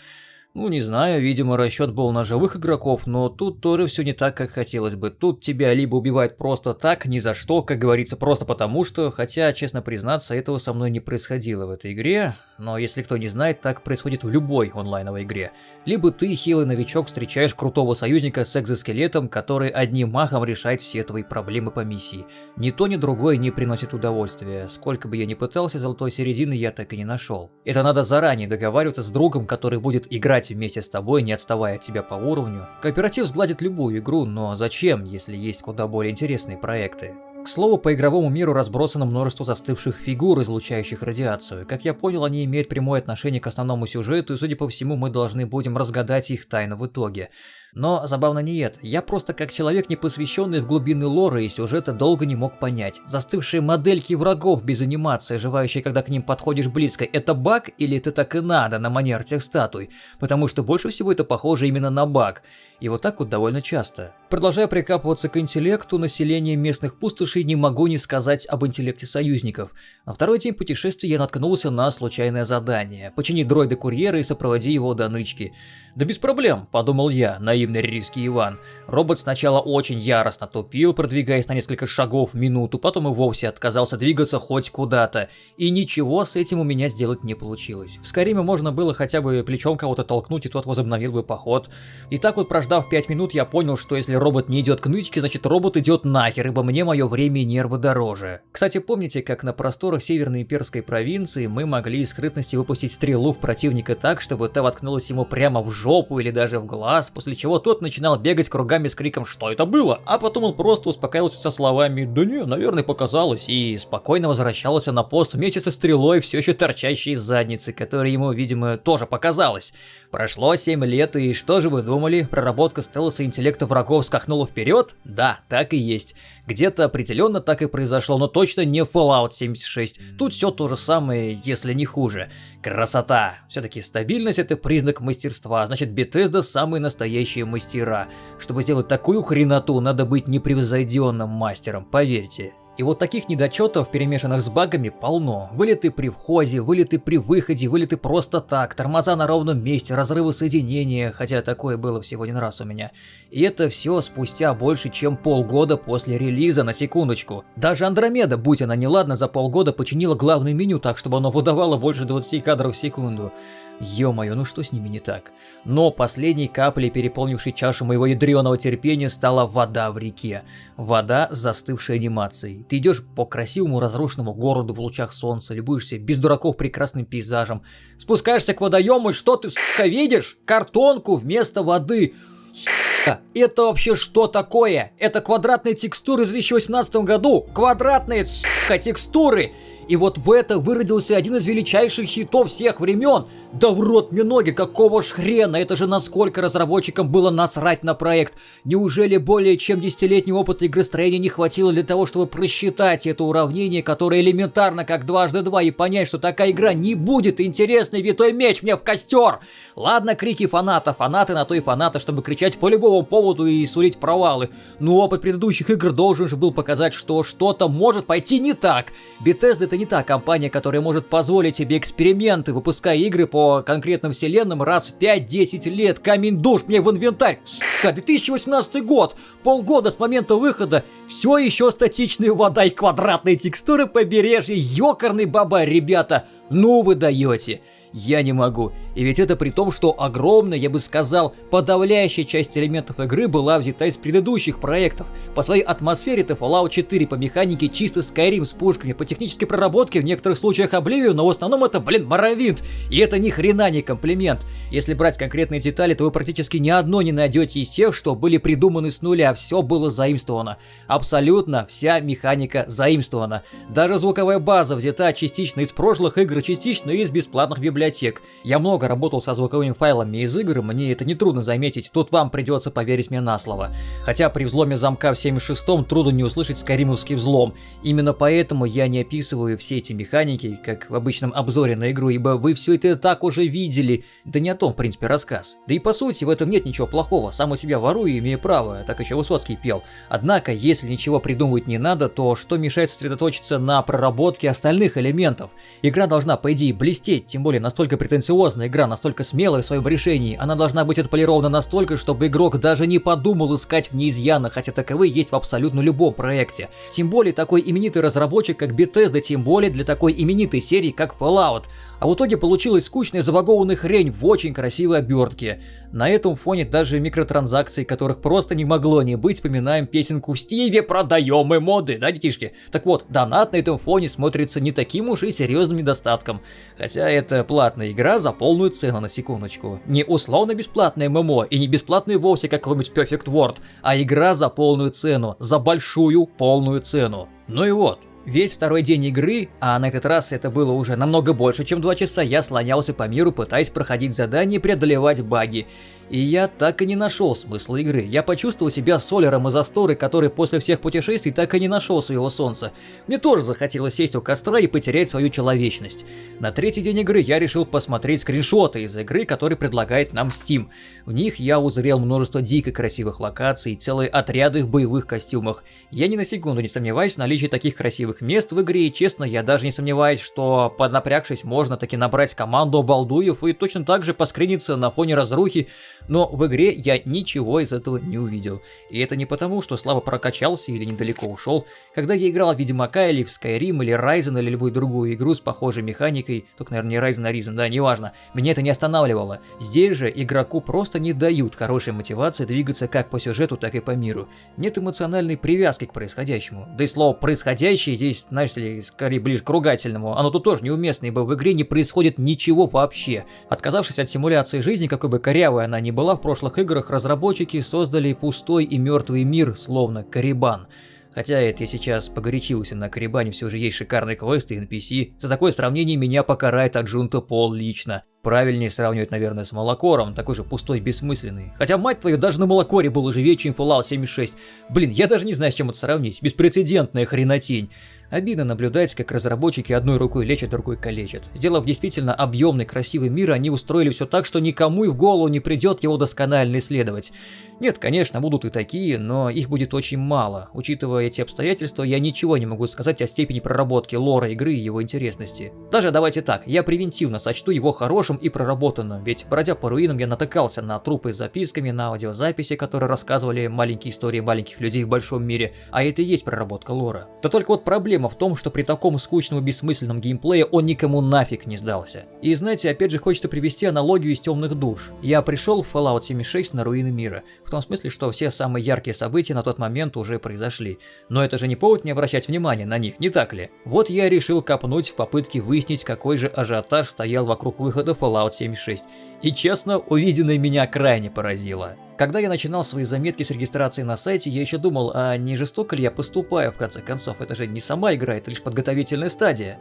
Ну, не знаю, видимо, расчет был на живых игроков, но тут тоже все не так, как хотелось бы. Тут тебя либо убивают просто так, ни за что, как говорится, просто потому что, хотя, честно признаться, этого со мной не происходило в этой игре, но если кто не знает, так происходит в любой онлайновой игре. Либо ты, хилый новичок, встречаешь крутого союзника с экзоскелетом, который одним махом решает все твои проблемы по миссии. Ни то, ни другое не приносит удовольствия. Сколько бы я ни пытался, золотой середины я так и не нашел. Это надо заранее договариваться с другом, который будет играть играть вместе с тобой, не отставая от тебя по уровню. Кооператив сгладит любую игру, но зачем, если есть куда более интересные проекты? К слову, по игровому миру разбросано множество застывших фигур, излучающих радиацию. Как я понял, они имеют прямое отношение к основному сюжету, и судя по всему, мы должны будем разгадать их тайну в итоге. Но забавно не это. Я просто как человек, не посвященный в глубины лора и сюжета, долго не мог понять. Застывшие модельки врагов без анимации, оживающие, когда к ним подходишь близко, это баг или это так и надо на манер тех статуй? Потому что больше всего это похоже именно на баг. И вот так вот довольно часто. Продолжая прикапываться к интеллекту населения местных пустошей, не могу не сказать об интеллекте союзников. На второй день путешествия я наткнулся на случайное задание. Почини дроида-курьера и сопроводи его до нычки. Да без проблем, подумал я, наивно гостеприимный риски Иван. Робот сначала очень яростно тупил, продвигаясь на несколько шагов в минуту, потом и вовсе отказался двигаться хоть куда-то. И ничего с этим у меня сделать не получилось. В Скайриме можно было хотя бы плечом кого-то толкнуть, и тот возобновил бы поход. И так вот прождав 5 минут, я понял, что если робот не идет к нычке, значит робот идет нахер, ибо мне мое время и нервы дороже. Кстати, помните, как на просторах Северной Имперской провинции мы могли из скрытности выпустить стрелу в противника так, чтобы та воткнулась ему прямо в жопу или даже в глаз, после чего тот начинал бегать кругами с криком «Что это было?», а потом он просто успокаивался со словами «Да не, наверное, показалось», и спокойно возвращался на пост вместе со стрелой, все еще торчащей из задницы, которая ему, видимо, тоже показалась. Прошло 7 лет, и что же вы думали? Проработка стелса интеллекта врагов скакнула вперед? Да, так и есть. Где-то определенно так и произошло, но точно не Fallout 76. Тут все то же самое, если не хуже. Красота! Все-таки стабильность это признак мастерства, значит Bethesda самые настоящие мастера. Чтобы сделать такую хреноту, надо быть непревзойденным мастером, поверьте. И вот таких недочетов, перемешанных с багами, полно. Вылеты при входе, вылеты при выходе, вылеты просто так, тормоза на ровном месте, разрывы соединения, хотя такое было всего один раз у меня. И это все спустя больше, чем полгода после релиза, на секундочку. Даже Андромеда, будь она неладна, за полгода починила главное меню так, чтобы оно выдавало больше 20 кадров в секунду. Ё-моё, ну что с ними не так? Но последней каплей, переполнившей чашу моего ядреного терпения, стала вода в реке. Вода с застывшей анимацией. Ты идешь по красивому разрушенному городу в лучах солнца, любуешься без дураков прекрасным пейзажем. Спускаешься к водоему, и что ты, сука, видишь? Картонку вместо воды. Сука, это вообще что такое? Это квадратные текстуры в 2018 году. Квадратные, сука, текстуры. И вот в это выродился один из величайших хитов всех времен. Да в рот мне ноги, какого ж хрена, это же насколько разработчикам было насрать на проект. Неужели более чем десятилетний опыт игростроения не хватило для того, чтобы просчитать это уравнение, которое элементарно как дважды два, и понять, что такая игра не будет интересной, витой меч мне в костер? Ладно, крики фаната, фанаты на то и фанаты, чтобы кричать по любому поводу и сулить провалы. Но опыт предыдущих игр должен же был показать, что что-то может пойти не так. Bethesda это не та компания, которая может позволить себе эксперименты, выпуская игры по конкретным вселенным раз в 5-10 лет. Камень душ мне в инвентарь. Сука, 2018 год. Полгода с момента выхода. Все еще статичная вода и квадратные текстуры побережья. Ёкарный баба, ребята. Ну вы даете. Я не могу. И ведь это при том, что огромная, я бы сказал, подавляющая часть элементов игры была взята из предыдущих проектов. По своей атмосфере это Fallout 4, по механике чисто Skyrim с пушками, по технической проработке в некоторых случаях Oblivion, но в основном это, блин, Morrowind. И это ни хрена не комплимент. Если брать конкретные детали, то вы практически ни одно не найдете из тех, что были придуманы с нуля, все было заимствовано. Абсолютно вся механика заимствована. Даже звуковая база взята частично из прошлых игр, частично из бесплатных библиотек библиотек. Я много работал со звуковыми файлами из игр, мне это нетрудно заметить, тут вам придется поверить мне на слово. Хотя при взломе замка в 7.6 трудно не услышать скайримовский взлом. Именно поэтому я не описываю все эти механики, как в обычном обзоре на игру, ибо вы все это так уже видели. Да не о том, в принципе, рассказ. Да и по сути в этом нет ничего плохого, сам у себя ворую, имею право, так еще Высоцкий пел. Однако, если ничего придумывать не надо, то что мешает сосредоточиться на проработке остальных элементов? Игра должна, по идее, блестеть, тем более на настолько претенциозная игра, настолько смелая в своем решении, она должна быть отполирована настолько, чтобы игрок даже не подумал искать в ней изъяны, хотя таковые есть в абсолютно любом проекте. Тем более такой именитый разработчик, как Bethesda, тем более для такой именитой серии, как Fallout. А в итоге получилась скучная забагованная хрень в очень красивой обертке. На этом фоне даже микротранзакций, которых просто не могло не быть, вспоминаем песенку в Стиве «Продаем мы моды», да, детишки? Так вот, донат на этом фоне смотрится не таким уж и серьезным недостатком. Хотя это платная игра за полную цену на секундочку. Не условно бесплатная ММО и не бесплатная вовсе какой-нибудь Perfect World, а игра за полную цену, за большую полную цену. Ну и вот, Весь второй день игры, а на этот раз это было уже намного больше, чем 2 часа, я слонялся по миру, пытаясь проходить задания и преодолевать баги. И я так и не нашел смысла игры. Я почувствовал себя солером из Асторы, который после всех путешествий так и не нашел своего солнца. Мне тоже захотелось сесть у костра и потерять свою человечность. На третий день игры я решил посмотреть скриншоты из игры, которые предлагает нам Steam. В них я узрел множество дико красивых локаций и целые отряды в боевых костюмах. Я ни на секунду не сомневаюсь в наличии таких красивых мест в игре, и честно, я даже не сомневаюсь, что поднапрягшись можно таки набрать команду балдуев и точно так же поскриниться на фоне разрухи, но в игре я ничего из этого не увидел. И это не потому, что слабо прокачался или недалеко ушел. Когда я играл в Ведьмака или в Skyrim или Ryzen или любую другую игру с похожей механикой, только, наверное, не Ryzen, а Risen, да, неважно, меня это не останавливало. Здесь же игроку просто не дают хорошей мотивации двигаться как по сюжету, так и по миру. Нет эмоциональной привязки к происходящему. Да и слово «происходящее» здесь, знаешь ли, скорее ближе к ругательному. Оно тут тоже неуместно, ибо в игре не происходит ничего вообще. Отказавшись от симуляции жизни, какой бы корявой она ни была в прошлых играх, разработчики создали пустой и мертвый мир, словно Карибан. Хотя это я сейчас погорячился, на Карибане все же есть шикарные квесты и NPC. За такое сравнение меня покарает Аджунта Пол лично. Правильнее сравнивать, наверное, с Малокором, такой же пустой, бессмысленный. Хотя, мать твою, даже на Малокоре было живее, чем Fallout 76. Блин, я даже не знаю, с чем это сравнить. Беспрецедентная хренотень. Обидно наблюдать, как разработчики одной рукой лечат, другой калечат. Сделав действительно объемный, красивый мир, они устроили все так, что никому и в голову не придет его досконально исследовать. Нет, конечно, будут и такие, но их будет очень мало. Учитывая эти обстоятельства, я ничего не могу сказать о степени проработки лора игры и его интересности. Даже давайте так, я превентивно сочту его хорошим и проработанным, ведь бродя по руинам я натыкался на трупы с записками, на аудиозаписи, которые рассказывали маленькие истории маленьких людей в большом мире, а это и есть проработка лора. Да только вот проблема в том, что при таком скучном и бессмысленном геймплее он никому нафиг не сдался. И знаете, опять же хочется привести аналогию из темных душ. Я пришел в Fallout 76 на руины мира, в том смысле, что все самые яркие события на тот момент уже произошли. Но это же не повод не обращать внимания на них, не так ли? Вот я решил копнуть в попытке выяснить, какой же ажиотаж стоял вокруг выхода Fallout 76. И честно, увиденное меня крайне поразило. Когда я начинал свои заметки с регистрации на сайте, я еще думал, а не жестоко ли я поступаю, в конце концов, это же не сама игра, это лишь подготовительная стадия.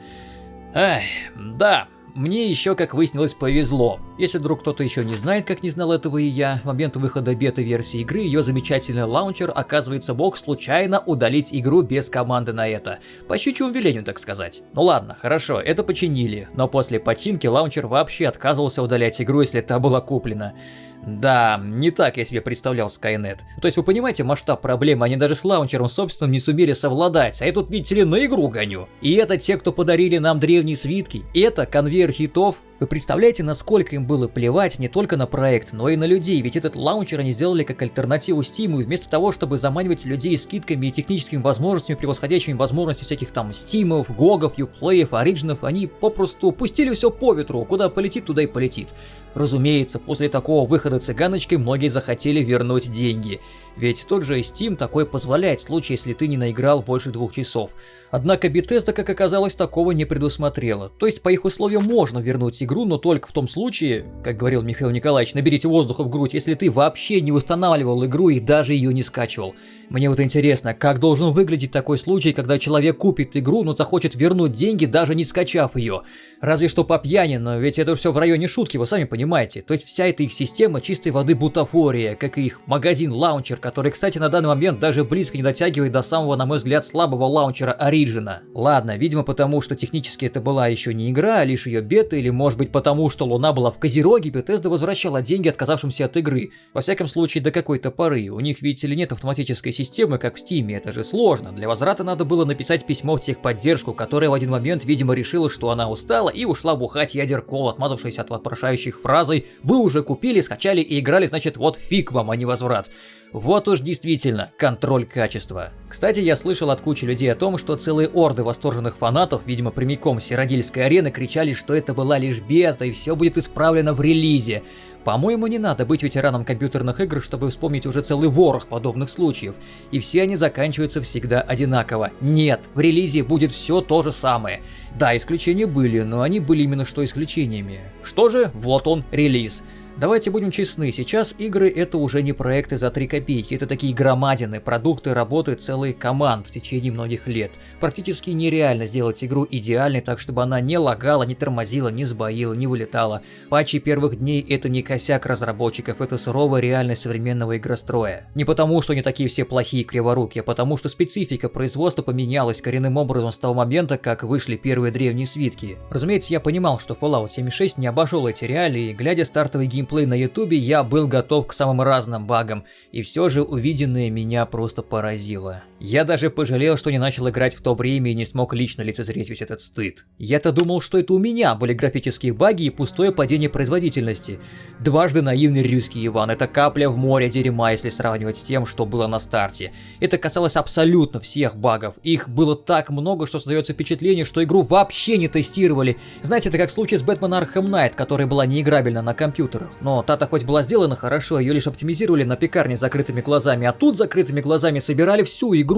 Эх, да, мне еще, как выяснилось, повезло. Если вдруг кто-то еще не знает, как не знал этого и я, в момент выхода бета-версии игры ее замечательный лаунчер, оказывается, мог случайно удалить игру без команды на это. По щучьему велению, так сказать. Ну ладно, хорошо, это починили, но после починки лаунчер вообще отказывался удалять игру, если та была куплена. Да, не так я себе представлял Skynet. То есть вы понимаете масштаб проблемы, они даже с лаунчером собственным не сумели совладать, а я тут, видите ли, на игру гоню. И это те, кто подарили нам древние свитки, это конвейер хитов, вы представляете, насколько им было плевать не только на проект, но и на людей, ведь этот лаунчер они сделали как альтернативу Steam, и вместо того, чтобы заманивать людей скидками и техническими возможностями, превосходящими возможности всяких там стимов, гогов, юплеев, ориджинов, они попросту пустили все по ветру, куда полетит, туда и полетит. Разумеется, после такого выхода цыганочкой многие захотели вернуть деньги. Ведь тот же Steam такое позволяет в случае, если ты не наиграл больше двух часов. Однако Bethesda, как оказалось, такого не предусмотрела. То есть по их условиям можно вернуть игру, но только в том случае, как говорил Михаил Николаевич, наберите воздуха в грудь, если ты вообще не устанавливал игру и даже ее не скачивал. Мне вот интересно, как должен выглядеть такой случай, когда человек купит игру, но захочет вернуть деньги, даже не скачав ее. Разве что по пьяни, но ведь это все в районе шутки, вы сами понимаете. То есть вся эта их система чистой воды бутафория, как и их магазин-лаунчер, который, кстати, на данный момент даже близко не дотягивает до самого, на мой взгляд, слабого лаунчера Origin. Ладно, видимо потому, что технически это была еще не игра, а лишь ее бета, или может быть потому, что Луна была в Козероге, Bethesda возвращала деньги отказавшимся от игры. Во всяком случае, до какой-то поры. У них, видите ли, нет автоматической системы, как в Steam, это же сложно. Для возврата надо было написать письмо в техподдержку, которая в один момент, видимо, решила, что она устала и ушла бухать ядеркол, отмазавшись от вопрошающих фразой «Вы уже купили, скачали и играли, значит, вот фиг вам, а не возврат». Вот уж действительно, контроль качества. Кстати, я слышал от кучи людей о том, что целые орды восторженных фанатов, видимо прямиком с Сиродильской арены, кричали, что это была лишь бета и все будет исправлено в релизе. По-моему, не надо быть ветераном компьютерных игр, чтобы вспомнить уже целый ворох подобных случаев. И все они заканчиваются всегда одинаково. Нет, в релизе будет все то же самое. Да, исключения были, но они были именно что исключениями. Что же, вот он, релиз. Давайте будем честны, сейчас игры это уже не проекты за 3 копейки, это такие громадины, продукты работы целых команд в течение многих лет. Практически нереально сделать игру идеальной так, чтобы она не лагала, не тормозила, не сбоила, не вылетала. Патчи первых дней это не косяк разработчиков, это суровая реальность современного игростроя. Не потому, что они такие все плохие криворуки, а потому, что специфика производства поменялась коренным образом с того момента, как вышли первые древние свитки. Разумеется, я понимал, что Fallout 76 не обошел эти реалии, глядя стартовый геймплей геймплей на ютубе, я был готов к самым разным багам, и все же увиденное меня просто поразило. Я даже пожалел, что не начал играть в то время и не смог лично лицезреть весь этот стыд. Я-то думал, что это у меня были графические баги и пустое падение производительности. Дважды наивный русский Иван, это капля в море дерьма, если сравнивать с тем, что было на старте. Это касалось абсолютно всех багов. Их было так много, что создается впечатление, что игру вообще не тестировали. Знаете, это как в случае с Batman Arkham Knight, которая была неиграбельна на компьютерах. Но та-то хоть была сделана хорошо, ее лишь оптимизировали на пекарне закрытыми глазами, а тут закрытыми глазами собирали всю игру.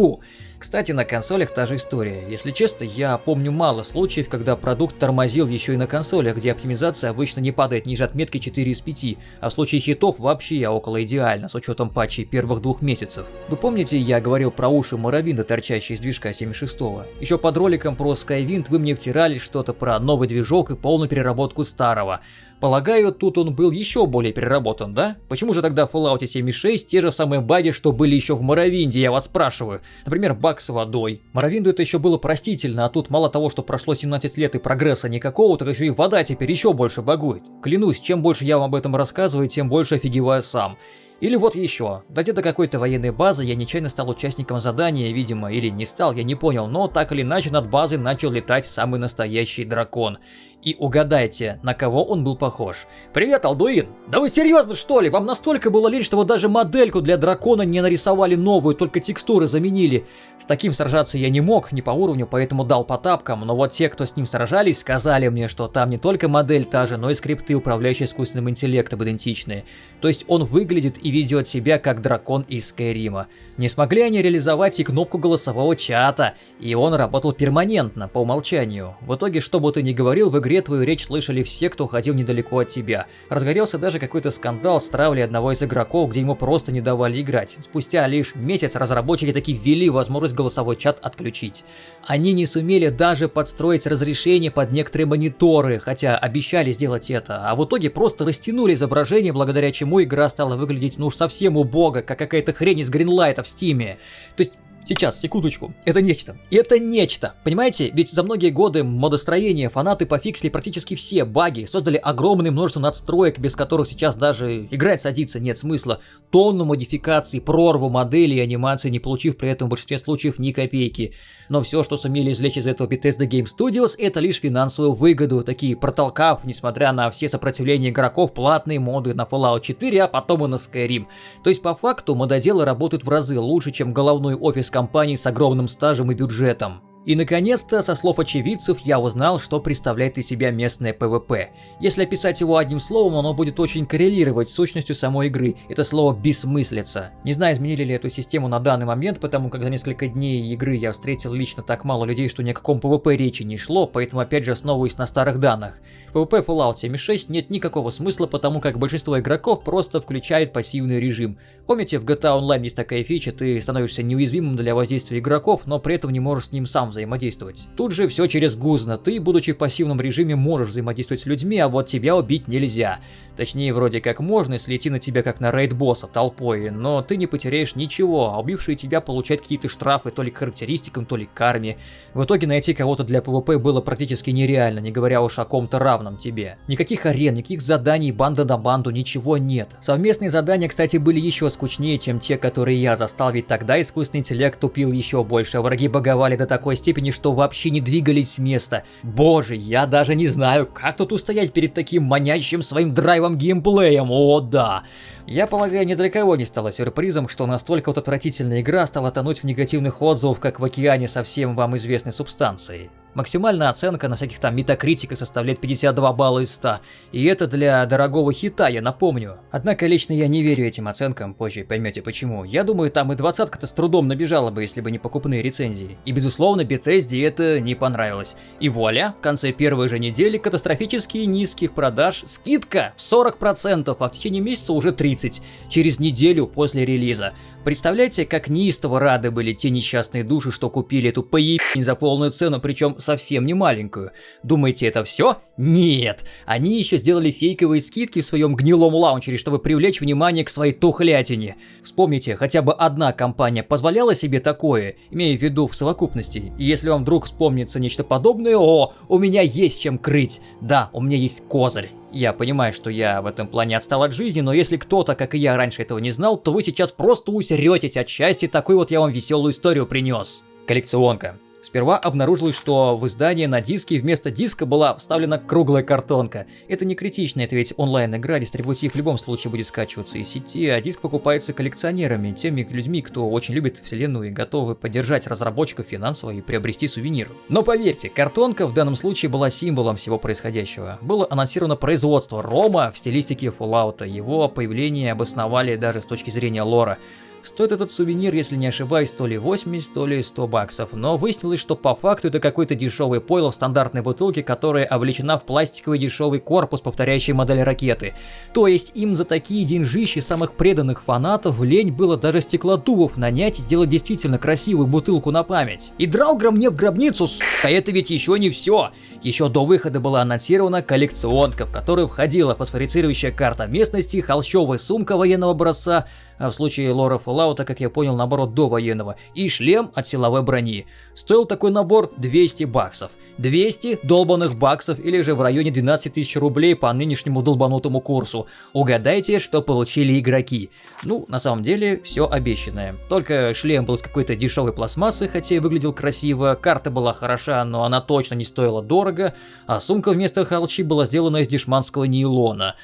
Кстати, на консолях та же история. Если честно, я помню мало случаев, когда продукт тормозил еще и на консолях, где оптимизация обычно не падает ниже отметки 4 из 5, а в случае хитов вообще около идеально, с учетом патчей первых двух месяцев. Вы помните, я говорил про уши Моровинда, торчащие из движка 76-го? Еще под роликом про Skywind вы мне втирали что-то про новый движок и полную переработку старого. Полагаю, тут он был еще более переработан, да? Почему же тогда в Fallout 76 те же самые баги, что были еще в Моровинде, я вас спрашиваю? Например, баг с водой. Моровинду это еще было простительно, а тут мало того, что прошло 17 лет и прогресса никакого, так еще и вода теперь еще больше багует. Клянусь, чем больше я вам об этом рассказываю, тем больше офигеваю сам. Или вот еще. Дойдя до какой-то военной базы, я нечаянно стал участником задания, видимо, или не стал, я не понял, но так или иначе над базой начал летать самый настоящий дракон. И угадайте, на кого он был похож. Привет, Алдуин! Да вы серьезно что ли? Вам настолько было лень, что вы даже модельку для дракона не нарисовали новую, только текстуры заменили. С таким сражаться я не мог, не по уровню, поэтому дал по тапкам, но вот те, кто с ним сражались, сказали мне, что там не только модель та же, но и скрипты, управляющие искусственным интеллектом, идентичные. То есть он выглядит и ведет себя как дракон из Skyrim а. Не смогли они реализовать и кнопку голосового чата, и он работал перманентно, по умолчанию. В итоге, что бы ты ни говорил, в игре твою речь слышали все, кто ходил недалеко от тебя. Разгорелся даже какой-то скандал с травлей одного из игроков, где ему просто не давали играть. Спустя лишь месяц разработчики таки ввели возможность голосовой чат отключить. Они не сумели даже подстроить разрешение под некоторые мониторы, хотя обещали сделать это, а в итоге просто растянули изображение, благодаря чему игра стала выглядеть ну уж совсем убого, как какая-то хрень из Greenlight а в Steam е. То есть Сейчас, секундочку. Это нечто. Это нечто. Понимаете? Ведь за многие годы модостроения фанаты пофиксили практически все баги, создали огромное множество надстроек, без которых сейчас даже играть садиться нет смысла. Тонну модификаций, прорву моделей и анимации, не получив при этом в большинстве случаев ни копейки. Но все, что сумели извлечь из этого Bethesda Game Studios, это лишь финансовую выгоду, такие протолкав, несмотря на все сопротивления игроков, платные моды на Fallout 4, а потом и на Skyrim. То есть по факту мододелы работают в разы лучше, чем головной офис компаний с огромным стажем и бюджетом. И наконец-то, со слов очевидцев, я узнал, что представляет из себя местное PvP. Если описать его одним словом, оно будет очень коррелировать с сущностью самой игры. Это слово «бессмыслица». Не знаю, изменили ли эту систему на данный момент, потому как за несколько дней игры я встретил лично так мало людей, что ни о каком PvP речи не шло, поэтому опять же основываюсь на старых данных. В PvP Fallout 76 нет никакого смысла, потому как большинство игроков просто включает пассивный режим. Помните, в GTA Online есть такая фича, ты становишься неуязвимым для воздействия игроков, но при этом не можешь с ним сам взаимодействовать. Тут же все через гузно, ты, будучи в пассивном режиме, можешь взаимодействовать с людьми, а вот тебя убить нельзя. Точнее, вроде как можно, если идти на тебя как на рейд-босса толпой, но ты не потеряешь ничего, а убившие тебя получают какие-то штрафы то ли к характеристикам, то ли к карме. В итоге найти кого-то для PvP было практически нереально, не говоря уж о ком-то равном тебе. Никаких арен, никаких заданий банда на банду, ничего нет. Совместные задания, кстати, были еще скучнее, чем те, которые я застал, ведь тогда искусственный интеллект тупил еще больше, враги баговали до такой степени, что вообще не двигались с места. Боже, я даже не знаю, как тут устоять перед таким манящим своим драйвом геймплеем, о да. Я полагаю, ни для кого не стало сюрпризом, что настолько вот отвратительная игра стала тонуть в негативных отзывах, как в океане со всем вам известной субстанцией. Максимальная оценка на всяких там метакритиках составляет 52 балла из 100, и это для дорогого хита, я напомню. Однако лично я не верю этим оценкам, позже поймете почему. Я думаю, там и двадцатка-то с трудом набежала бы, если бы не покупные рецензии. И безусловно, Bethesda это не понравилось. И вуаля, в конце первой же недели катастрофически низких продаж, скидка в 40%, а в течение месяца уже 30%, через неделю после релиза. Представляете, как неистово рады были те несчастные души, что купили эту поебень за полную цену, причем совсем не маленькую. Думаете, это все? Нет! Они еще сделали фейковые скидки в своем гнилом лаунчере, чтобы привлечь внимание к своей тухлятине. Вспомните, хотя бы одна компания позволяла себе такое, имея в виду в совокупности. Если вам вдруг вспомнится нечто подобное, о, у меня есть чем крыть. Да, у меня есть козырь. Я понимаю, что я в этом плане отстал от жизни, но если кто-то, как и я, раньше этого не знал, то вы сейчас просто усеретесь от счастья, такой вот я вам веселую историю принес. Коллекционка. Сперва обнаружилось, что в издании на диске вместо диска была вставлена круглая картонка. Это не критично, это ведь онлайн-игра, дистрибутив в любом случае будет скачиваться из сети, а диск покупается коллекционерами, теми людьми, кто очень любит вселенную и готовы поддержать разработчиков финансово и приобрести сувенир. Но поверьте, картонка в данном случае была символом всего происходящего. Было анонсировано производство Рома в стилистике Fallout, его появление обосновали даже с точки зрения лора. Стоит этот сувенир, если не ошибаюсь, то ли 80, то ли 100 баксов, но выяснилось, что по факту это какой-то дешевый пойло в стандартной бутылке, которая облечена в пластиковый дешевый корпус, повторяющий модель ракеты. То есть им за такие деньжищи самых преданных фанатов лень было даже стеклодувов нанять и сделать действительно красивую бутылку на память. И Драугра мне в гробницу, сука, это ведь еще не все. Еще до выхода была анонсирована коллекционка, в которую входила фосфорицирующая карта местности, холщовая сумка военного образца, а в случае лора Fallout, как я понял, наоборот до военного, и шлем от силовой брони. Стоил такой набор 200 баксов. 200 долбанных баксов или же в районе 12 тысяч рублей по нынешнему долбанутому курсу. Угадайте, что получили игроки. Ну, на самом деле, все обещанное. Только шлем был из какой-то дешевой пластмассы, хотя и выглядел красиво, карта была хороша, но она точно не стоила дорого, а сумка вместо халчи была сделана из дешманского нейлона.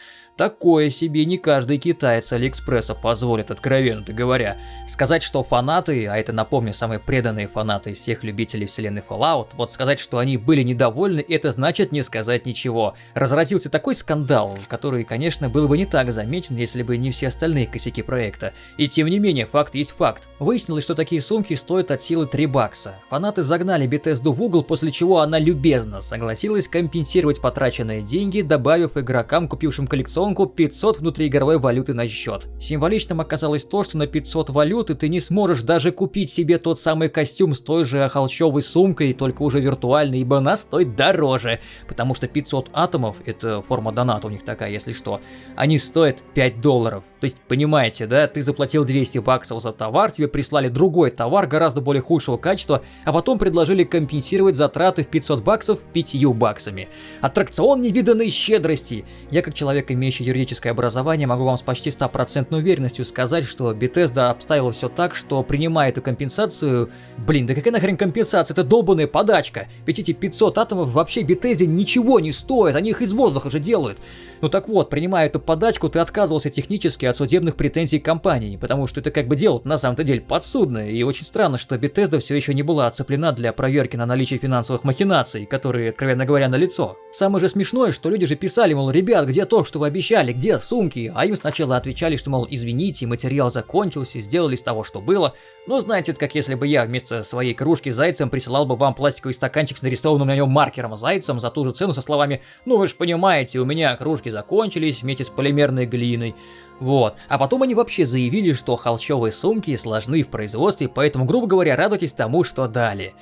Такое себе не каждый китаец Алиэкспресса позволит, откровенно говоря. Сказать, что фанаты, а это, напомню, самые преданные фанаты из всех любителей вселенной Fallout, вот сказать, что они были недовольны, это значит не сказать ничего. Разразился такой скандал, который, конечно, был бы не так заметен, если бы не все остальные косяки проекта. И тем не менее, факт есть факт. Выяснилось, что такие сумки стоят от силы 3 бакса. Фанаты загнали Bethesda в угол, после чего она любезно согласилась компенсировать потраченные деньги, добавив игрокам, купившим коллекцион колонку 500 внутриигровой валюты на счет. Символичным оказалось то, что на 500 валюты ты не сможешь даже купить себе тот самый костюм с той же холщовой сумкой, только уже виртуальный, ибо она стоит дороже, потому что 500 атомов, это форма доната у них такая, если что, они стоят 5 долларов. То есть, понимаете, да, ты заплатил 200 баксов за товар, тебе прислали другой товар гораздо более худшего качества, а потом предложили компенсировать затраты в 500 баксов 5 баксами. Аттракцион невиданной щедрости. Я как человек, имеющий имеющий юридическое образование, могу вам с почти стопроцентной уверенностью сказать, что Bethesda обставила все так, что принимая эту компенсацию... Блин, да какая нахрен компенсация? Это долбанная подачка. Ведь эти 500 атомов вообще Bethesda ничего не стоят, они их из воздуха же делают. Ну так вот, принимая эту подачку, ты отказывался технически от судебных претензий компании, потому что это как бы дело на самом-то деле подсудное, и очень странно, что Bethesda все еще не была оцеплена для проверки на наличие финансовых махинаций, которые, откровенно говоря, на лицо. Самое же смешное, что люди же писали, мол, ребят, где то, что вы обещали? где сумки, а им сначала отвечали, что, мол, извините, материал закончился, сделали из того, что было. Ну, знаете, как если бы я вместо своей кружки зайцем присылал бы вам пластиковый стаканчик с нарисованным на нем маркером зайцем за ту же цену со словами «Ну, вы же понимаете, у меня кружки закончились вместе с полимерной глиной». Вот. А потом они вообще заявили, что холщовые сумки сложны в производстве, поэтому, грубо говоря, радуйтесь тому, что дали.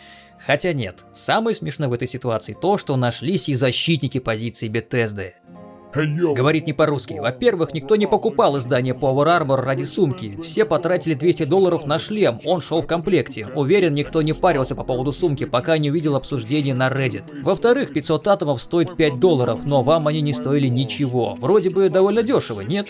Хотя нет, самое смешное в этой ситуации то, что нашлись и защитники позиции Bethesda. Говорит не по-русски. Во-первых, никто не покупал издание Power Armor ради сумки. Все потратили 200 долларов на шлем, он шел в комплекте. Уверен, никто не парился по поводу сумки, пока не увидел обсуждение на Reddit. Во-вторых, 500 атомов стоит 5 долларов, но вам они не стоили ничего. Вроде бы довольно дешево, нет?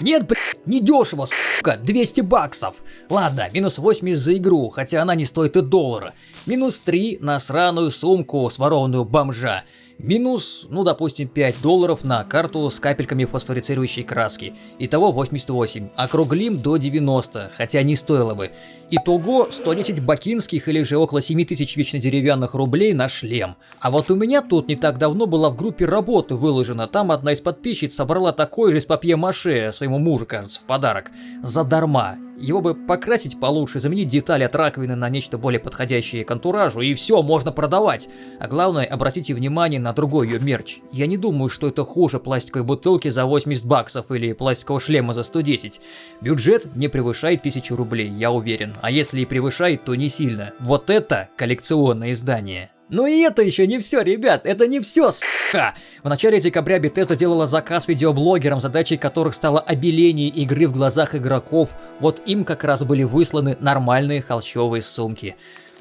Нет, блядь, не дешево, сука, 200 баксов. Ладно, минус 80 за игру, хотя она не стоит и доллара. Минус 3 на сраную сумку, сворованную бомжа. Минус, ну допустим, 5 долларов на карту с капельками фосфорицирующей краски. Итого 88. Округлим до 90, хотя не стоило бы. Итого 110 бакинских или же около 7000 вечно деревянных рублей на шлем. А вот у меня тут не так давно была в группе работы выложена. Там одна из подписчиц собрала такой же из папье-маше своему мужу, кажется, в подарок. Задарма. Его бы покрасить получше, заменить детали от раковины на нечто более подходящее к антуражу, и все, можно продавать. А главное, обратите внимание на другой ее мерч. Я не думаю, что это хуже пластиковой бутылки за 80 баксов или пластикового шлема за 110. Бюджет не превышает 1000 рублей, я уверен. А если и превышает, то не сильно. Вот это коллекционное издание. Ну и это еще не все, ребят, это не все, сука! В начале декабря Bethesda делала заказ видеоблогерам, задачей которых стало обеление игры в глазах игроков. Вот им как раз были высланы нормальные холщовые сумки.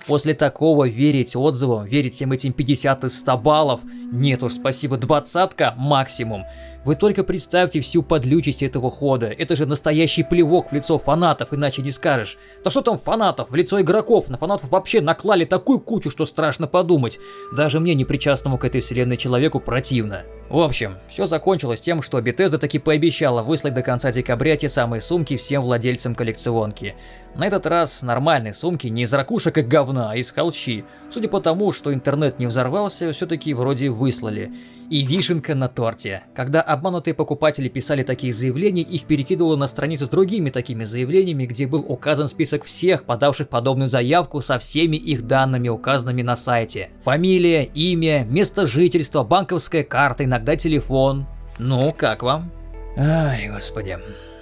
После такого верить отзывам, верить всем этим 50 из 100 баллов, нет уж, спасибо, двадцатка максимум. Вы только представьте всю подлючесть этого хода. Это же настоящий плевок в лицо фанатов, иначе не скажешь. Да что там фанатов, в лицо игроков. На фанатов вообще наклали такую кучу, что страшно подумать. Даже мне, непричастному к этой вселенной человеку, противно. В общем, все закончилось тем, что Bethesda таки пообещала выслать до конца декабря те самые сумки всем владельцам коллекционки. На этот раз нормальные сумки, не из ракушек и говна, а из холщи. Судя по тому, что интернет не взорвался, все-таки вроде выслали. И вишенка на торте. Когда обманутые покупатели писали такие заявления, их перекидывало на страницу с другими такими заявлениями, где был указан список всех, подавших подобную заявку со всеми их данными, указанными на сайте. Фамилия, имя, место жительства, банковская карта, иногда телефон. Ну, как вам? Ай, господи.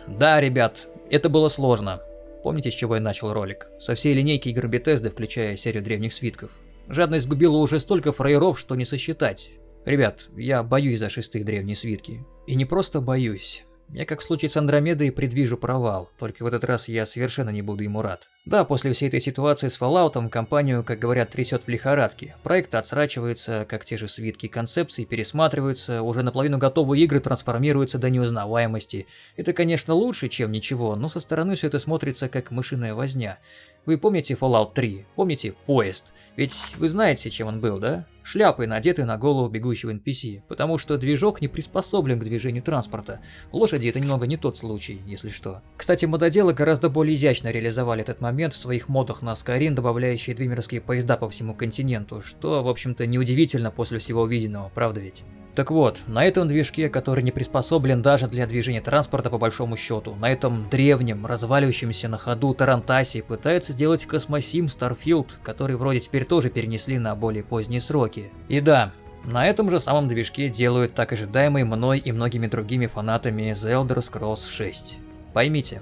Да, ребят, это было сложно. Помните, с чего я начал ролик? Со всей линейки игр Bethesda, включая серию древних свитков. Жадность сгубила уже столько фраеров, что не сосчитать. Ребят, я боюсь за шестых древние свитки. И не просто боюсь. Я, как в случае с Андромедой, предвижу провал, только в этот раз я совершенно не буду ему рад. Да, после всей этой ситуации с Fallout компанию, как говорят, трясет в лихорадке. Проекты отсрачиваются, как те же свитки концепции пересматриваются, уже наполовину готовые игры трансформируются до неузнаваемости. Это, конечно, лучше, чем ничего, но со стороны все это смотрится как мышиная возня. Вы помните Fallout 3? Помните поезд? Ведь вы знаете, чем он был, да? Шляпой, надетой на голову бегущего NPC, потому что движок не приспособлен к движению транспорта. Лошади это немного не тот случай, если что. Кстати, мододелы гораздо более изящно реализовали этот момент в своих модах на Skyrim, добавляющие двимерские поезда по всему континенту, что, в общем-то, неудивительно после всего увиденного, правда ведь? Так вот, на этом движке, который не приспособлен даже для движения транспорта по большому счету, на этом древнем, разваливающемся на ходу Тарантасе пытаются сделать космосим Starfield, который вроде теперь тоже перенесли на более поздние сроки. И да, на этом же самом движке делают так ожидаемый мной и многими другими фанатами The Elder Scrolls 6. Поймите,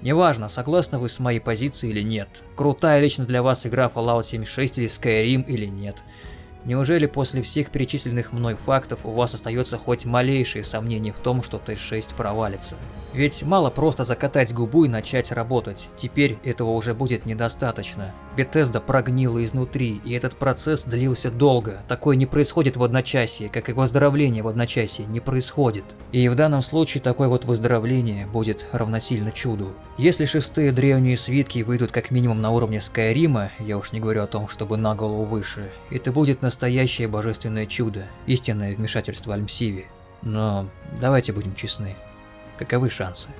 неважно, согласны вы с моей позицией или нет, крутая лично для вас игра Fallout 76 или Skyrim или нет – Неужели после всех перечисленных мной фактов у вас остается хоть малейшее сомнение в том, что Т-6 провалится? Ведь мало просто закатать губу и начать работать, теперь этого уже будет недостаточно. Bethesda прогнила изнутри, и этот процесс длился долго. Такое не происходит в одночасье, как и выздоровление в одночасье не происходит. И в данном случае такое вот выздоровление будет равносильно чуду. Если шестые древние свитки выйдут как минимум на уровне Скайрима, я уж не говорю о том, чтобы на голову выше, это будет настоящее божественное чудо, истинное вмешательство Альмсиви. Но давайте будем честны. Каковы шансы?